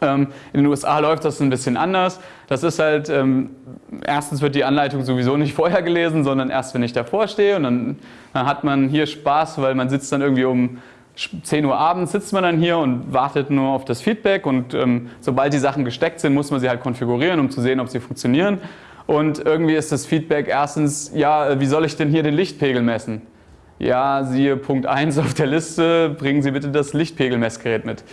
Ähm, in den USA läuft das ein bisschen anders. Das ist halt, ähm, erstens wird die Anleitung sowieso nicht vorher gelesen, sondern erst, wenn ich davor stehe. Und dann, dann, hat man hier Spaß, weil man sitzt dann irgendwie um 10 Uhr abends, sitzt man dann hier und wartet nur auf das Feedback. Und ähm, sobald die Sachen gesteckt sind, muss man sie halt konfigurieren, um zu sehen, ob sie funktionieren. Und irgendwie ist das Feedback erstens, ja, wie soll ich denn hier den Lichtpegel messen? Ja, siehe Punkt 1 auf der Liste, bringen Sie bitte das Lichtpegelmessgerät mit.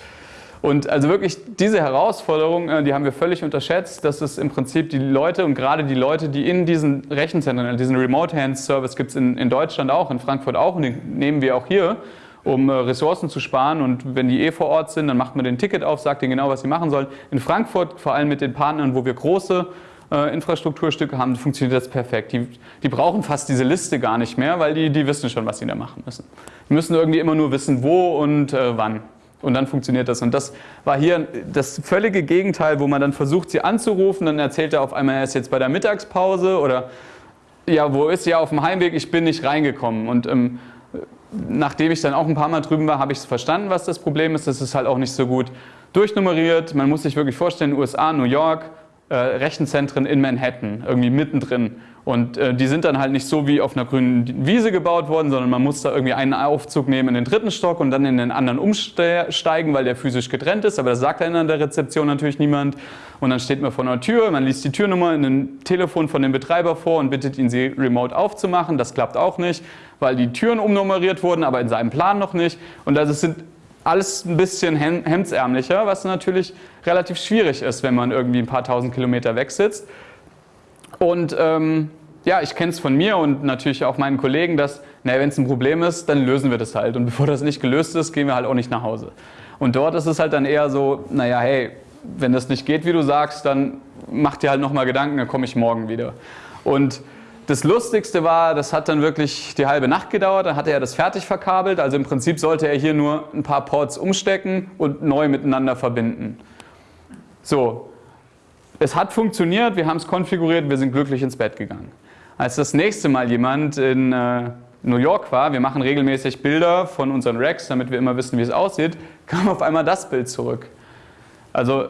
Und also wirklich diese Herausforderung, äh, die haben wir völlig unterschätzt, dass es im Prinzip die Leute und gerade die Leute, die in diesen Rechenzentren, diesen Remote Hands Service gibt es in, in Deutschland auch, in Frankfurt auch und den nehmen wir auch hier, um äh, Ressourcen zu sparen und wenn die eh vor Ort sind, dann macht man den Ticket auf, sagt ihnen genau, was sie machen sollen. In Frankfurt, vor allem mit den Partnern, wo wir große äh, Infrastrukturstücke haben, funktioniert das perfekt. Die, die, brauchen fast diese Liste gar nicht mehr, weil die, die wissen schon, was sie da machen müssen. Die müssen irgendwie immer nur wissen, wo und äh, wann. Und dann funktioniert das. Und das war hier das völlige Gegenteil, wo man dann versucht, sie anzurufen. Dann erzählt er auf einmal, er ist jetzt bei der Mittagspause oder ja, wo ist er auf dem Heimweg? Ich bin nicht reingekommen. Und ähm, nachdem ich dann auch ein paar Mal drüben war, habe ich verstanden, was das Problem ist. Das ist halt auch nicht so gut durchnummeriert. Man muss sich wirklich vorstellen, USA, New York, äh, Rechenzentren in Manhattan, irgendwie mittendrin. Und äh, die sind dann halt nicht so wie auf einer grünen Wiese gebaut worden, sondern man muss da irgendwie einen Aufzug nehmen in den dritten Stock und dann in den anderen umsteigen, weil der physisch getrennt ist. Aber das sagt dann an der Rezeption natürlich niemand. Und dann steht man vor einer Tür, man liest die Türnummer in dem Telefon von dem Betreiber vor und bittet ihn, sie remote aufzumachen. Das klappt auch nicht, weil die Türen umnummeriert wurden, aber in seinem Plan noch nicht. Und das sind alles ein bisschen hemdsärmlicher, was natürlich relativ schwierig ist, wenn man irgendwie ein paar tausend Kilometer weg sitzt. Und ähm, ja, ich kenne es von mir und natürlich auch meinen Kollegen, dass, naja, wenn es ein Problem ist, dann lösen wir das halt. Und bevor das nicht gelöst ist, gehen wir halt auch nicht nach Hause. Und dort ist es halt dann eher so, naja, hey, wenn das nicht geht, wie du sagst, dann mach dir halt nochmal Gedanken, dann komme ich morgen wieder. Und das Lustigste war, das hat dann wirklich die halbe Nacht gedauert, dann hatte er das fertig verkabelt. Also im Prinzip sollte er hier nur ein paar Ports umstecken und neu miteinander verbinden. So, es hat funktioniert, wir haben es konfiguriert, wir sind glücklich ins Bett gegangen. Als das nächste Mal jemand in äh, New York war, wir machen regelmäßig Bilder von unseren Racks, damit wir immer wissen, wie es aussieht, kam auf einmal das Bild zurück. Also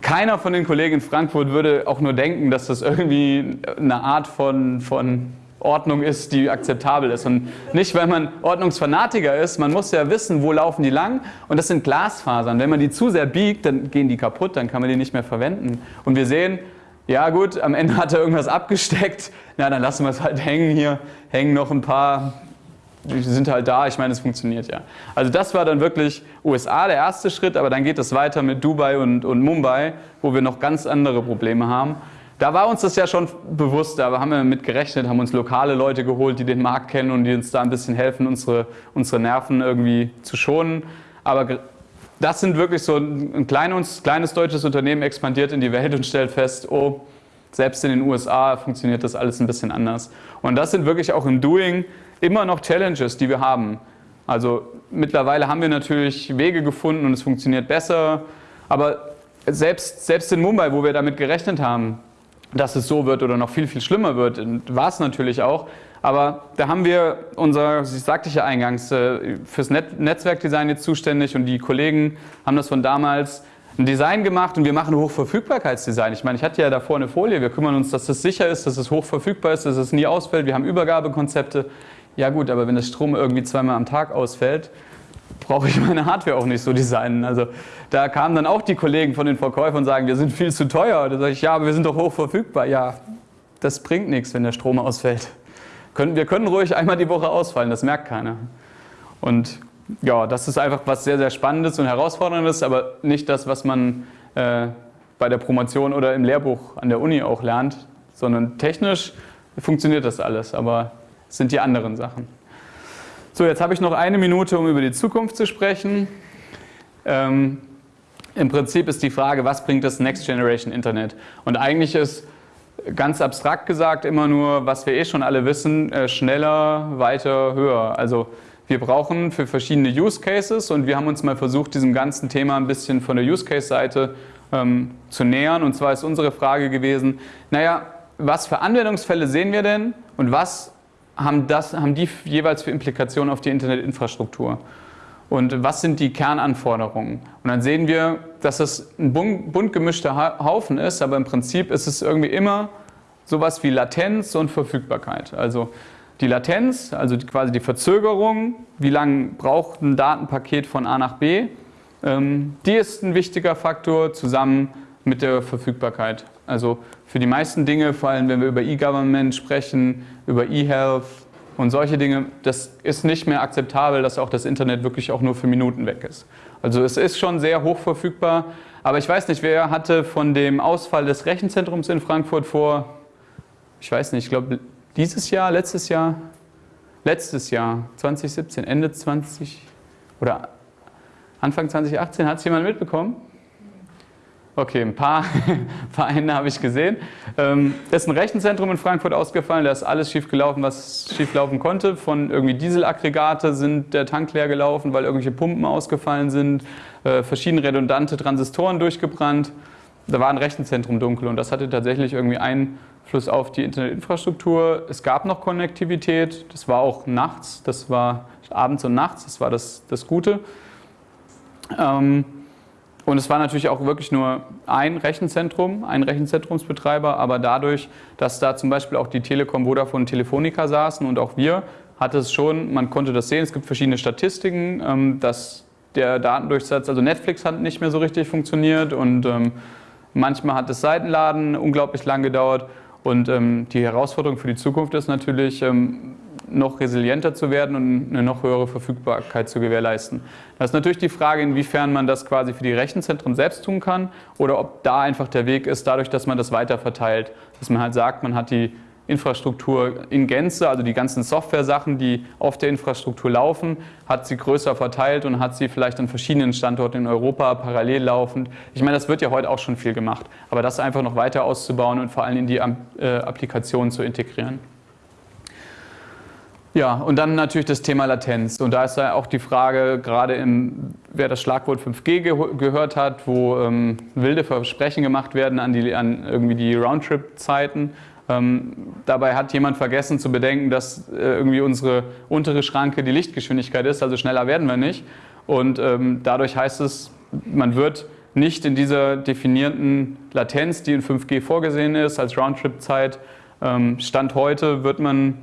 keiner von den Kollegen in Frankfurt würde auch nur denken, dass das irgendwie eine Art von, von Ordnung ist, die akzeptabel ist. Und nicht, weil man Ordnungsfanatiker ist, man muss ja wissen, wo laufen die lang. Und das sind Glasfasern. Wenn man die zu sehr biegt, dann gehen die kaputt, dann kann man die nicht mehr verwenden. Und wir sehen, ja gut, am Ende hat er irgendwas abgesteckt, na dann lassen wir es halt hängen hier, hängen noch ein paar die sind halt da, ich meine, es funktioniert ja. Also das war dann wirklich USA der erste Schritt, aber dann geht es weiter mit Dubai und, und Mumbai, wo wir noch ganz andere Probleme haben. Da war uns das ja schon bewusst, da haben wir mit gerechnet, haben uns lokale Leute geholt, die den Markt kennen und die uns da ein bisschen helfen, unsere, unsere Nerven irgendwie zu schonen. Aber das sind wirklich so ein kleines, kleines deutsches Unternehmen expandiert in die Welt und stellt fest, oh, selbst in den USA funktioniert das alles ein bisschen anders. Und das sind wirklich auch im Doing immer noch Challenges, die wir haben. Also mittlerweile haben wir natürlich Wege gefunden und es funktioniert besser, aber selbst, selbst in Mumbai, wo wir damit gerechnet haben, dass es so wird oder noch viel, viel schlimmer wird, war es natürlich auch, aber da haben wir unser, ich sagte ich ja eingangs, äh, fürs Netzwerkdesign jetzt zuständig und die Kollegen haben das von damals ein Design gemacht und wir machen Hochverfügbarkeitsdesign. Ich meine, ich hatte ja davor eine Folie, wir kümmern uns, dass es sicher ist, dass es hochverfügbar ist, dass es nie ausfällt, wir haben Übergabekonzepte. Ja gut, aber wenn der Strom irgendwie zweimal am Tag ausfällt, brauche ich meine Hardware auch nicht so designen. Also da kamen dann auch die Kollegen von den Verkäufern und sagen, wir sind viel zu teuer. Da sage ich, ja, aber wir sind doch hoch verfügbar. Ja, das bringt nichts, wenn der Strom ausfällt. Wir können ruhig einmal die Woche ausfallen, das merkt keiner. Und ja, das ist einfach was sehr, sehr Spannendes und Herausforderndes, aber nicht das, was man äh, bei der Promotion oder im Lehrbuch an der Uni auch lernt, sondern technisch funktioniert das alles, aber sind die anderen Sachen. So, jetzt habe ich noch eine Minute, um über die Zukunft zu sprechen. Ähm, Im Prinzip ist die Frage, was bringt das Next Generation Internet? Und eigentlich ist ganz abstrakt gesagt immer nur, was wir eh schon alle wissen, äh, schneller, weiter, höher. Also wir brauchen für verschiedene Use Cases und wir haben uns mal versucht, diesem ganzen Thema ein bisschen von der Use Case-Seite ähm, zu nähern. Und zwar ist unsere Frage gewesen, naja, was für Anwendungsfälle sehen wir denn und was haben, das, haben die jeweils für Implikationen auf die Internetinfrastruktur? Und was sind die Kernanforderungen? Und dann sehen wir, dass es ein bunt gemischter Haufen ist, aber im Prinzip ist es irgendwie immer sowas wie Latenz und Verfügbarkeit. Also die Latenz, also quasi die Verzögerung, wie lange braucht ein Datenpaket von A nach B, ähm, die ist ein wichtiger Faktor zusammen mit der Verfügbarkeit. Also für die meisten Dinge, vor allem wenn wir über E-Government sprechen, über E-Health und solche Dinge, das ist nicht mehr akzeptabel, dass auch das Internet wirklich auch nur für Minuten weg ist. Also es ist schon sehr hoch verfügbar, aber ich weiß nicht, wer hatte von dem Ausfall des Rechenzentrums in Frankfurt vor, ich weiß nicht, ich glaube dieses Jahr, letztes Jahr, letztes Jahr, 2017, Ende 20 oder Anfang 2018, hat es jemand mitbekommen? Okay, ein paar Vereine habe ich gesehen. Ähm, ist ein Rechenzentrum in Frankfurt ausgefallen, da ist alles schief gelaufen, was schief laufen konnte. Von irgendwie Dieselaggregate sind der Tank leer gelaufen, weil irgendwelche Pumpen ausgefallen sind, äh, verschiedene redundante Transistoren durchgebrannt. Da war ein Rechenzentrum dunkel und das hatte tatsächlich irgendwie Einfluss auf die Internetinfrastruktur. Es gab noch Konnektivität, das war auch nachts, das war abends und nachts, das war das, das Gute. Ähm, und es war natürlich auch wirklich nur ein Rechenzentrum, ein Rechenzentrumsbetreiber, aber dadurch, dass da zum Beispiel auch die Telekom, Vodafone und Telefonica saßen und auch wir, hatte es schon, man konnte das sehen, es gibt verschiedene Statistiken, ähm, dass der Datendurchsatz, also Netflix hat nicht mehr so richtig funktioniert und ähm, manchmal hat das Seitenladen unglaublich lang gedauert. Und ähm, die Herausforderung für die Zukunft ist natürlich, noch resilienter zu werden und eine noch höhere Verfügbarkeit zu gewährleisten. Das ist natürlich die Frage, inwiefern man das quasi für die Rechenzentren selbst tun kann oder ob da einfach der Weg ist, dadurch, dass man das weiter verteilt. Dass man halt sagt, man hat die Infrastruktur in Gänze, also die ganzen Software-Sachen, die auf der Infrastruktur laufen, hat sie größer verteilt und hat sie vielleicht an verschiedenen Standorten in Europa parallel laufend. Ich meine, das wird ja heute auch schon viel gemacht, aber das einfach noch weiter auszubauen und vor allem in die äh, Applikationen zu integrieren. Ja, und dann natürlich das Thema Latenz. Und da ist ja auch die Frage, gerade im, wer das Schlagwort 5G ge gehört hat, wo ähm, wilde Versprechen gemacht werden an, die, an irgendwie die Roundtrip-Zeiten. Ähm, dabei hat jemand vergessen zu bedenken, dass äh, irgendwie unsere untere Schranke die Lichtgeschwindigkeit ist, also schneller werden wir nicht. Und ähm, dadurch heißt es, man wird nicht in dieser definierten Latenz, die in 5G vorgesehen ist, als Roundtrip-Zeit, ähm, Stand heute wird man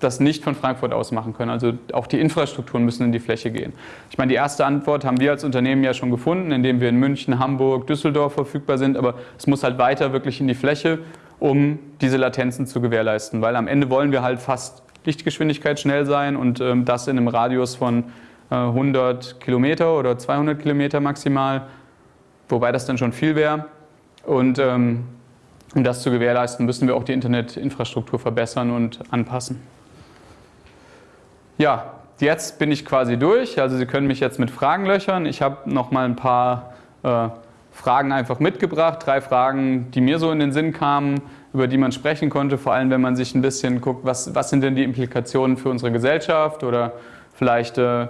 das nicht von Frankfurt aus machen können. Also auch die Infrastrukturen müssen in die Fläche gehen. Ich meine, die erste Antwort haben wir als Unternehmen ja schon gefunden, indem wir in München, Hamburg, Düsseldorf verfügbar sind, aber es muss halt weiter wirklich in die Fläche, um diese Latenzen zu gewährleisten, weil am Ende wollen wir halt fast Lichtgeschwindigkeit schnell sein und ähm, das in einem Radius von äh, 100 Kilometer oder 200 Kilometer maximal, wobei das dann schon viel wäre. Und ähm, um das zu gewährleisten, müssen wir auch die Internetinfrastruktur verbessern und anpassen. Ja, jetzt bin ich quasi durch. Also Sie können mich jetzt mit Fragen löchern. Ich habe noch mal ein paar äh, Fragen einfach mitgebracht. Drei Fragen, die mir so in den Sinn kamen, über die man sprechen konnte. Vor allem, wenn man sich ein bisschen guckt, was, was sind denn die Implikationen für unsere Gesellschaft oder vielleicht, äh,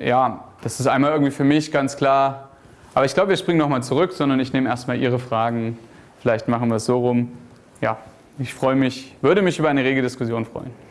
ja, das ist einmal irgendwie für mich ganz klar. Aber ich glaube, wir springen nochmal zurück, sondern ich nehme erstmal Ihre Fragen. Vielleicht machen wir es so rum. Ja, ich freue mich, würde mich über eine rege Diskussion freuen.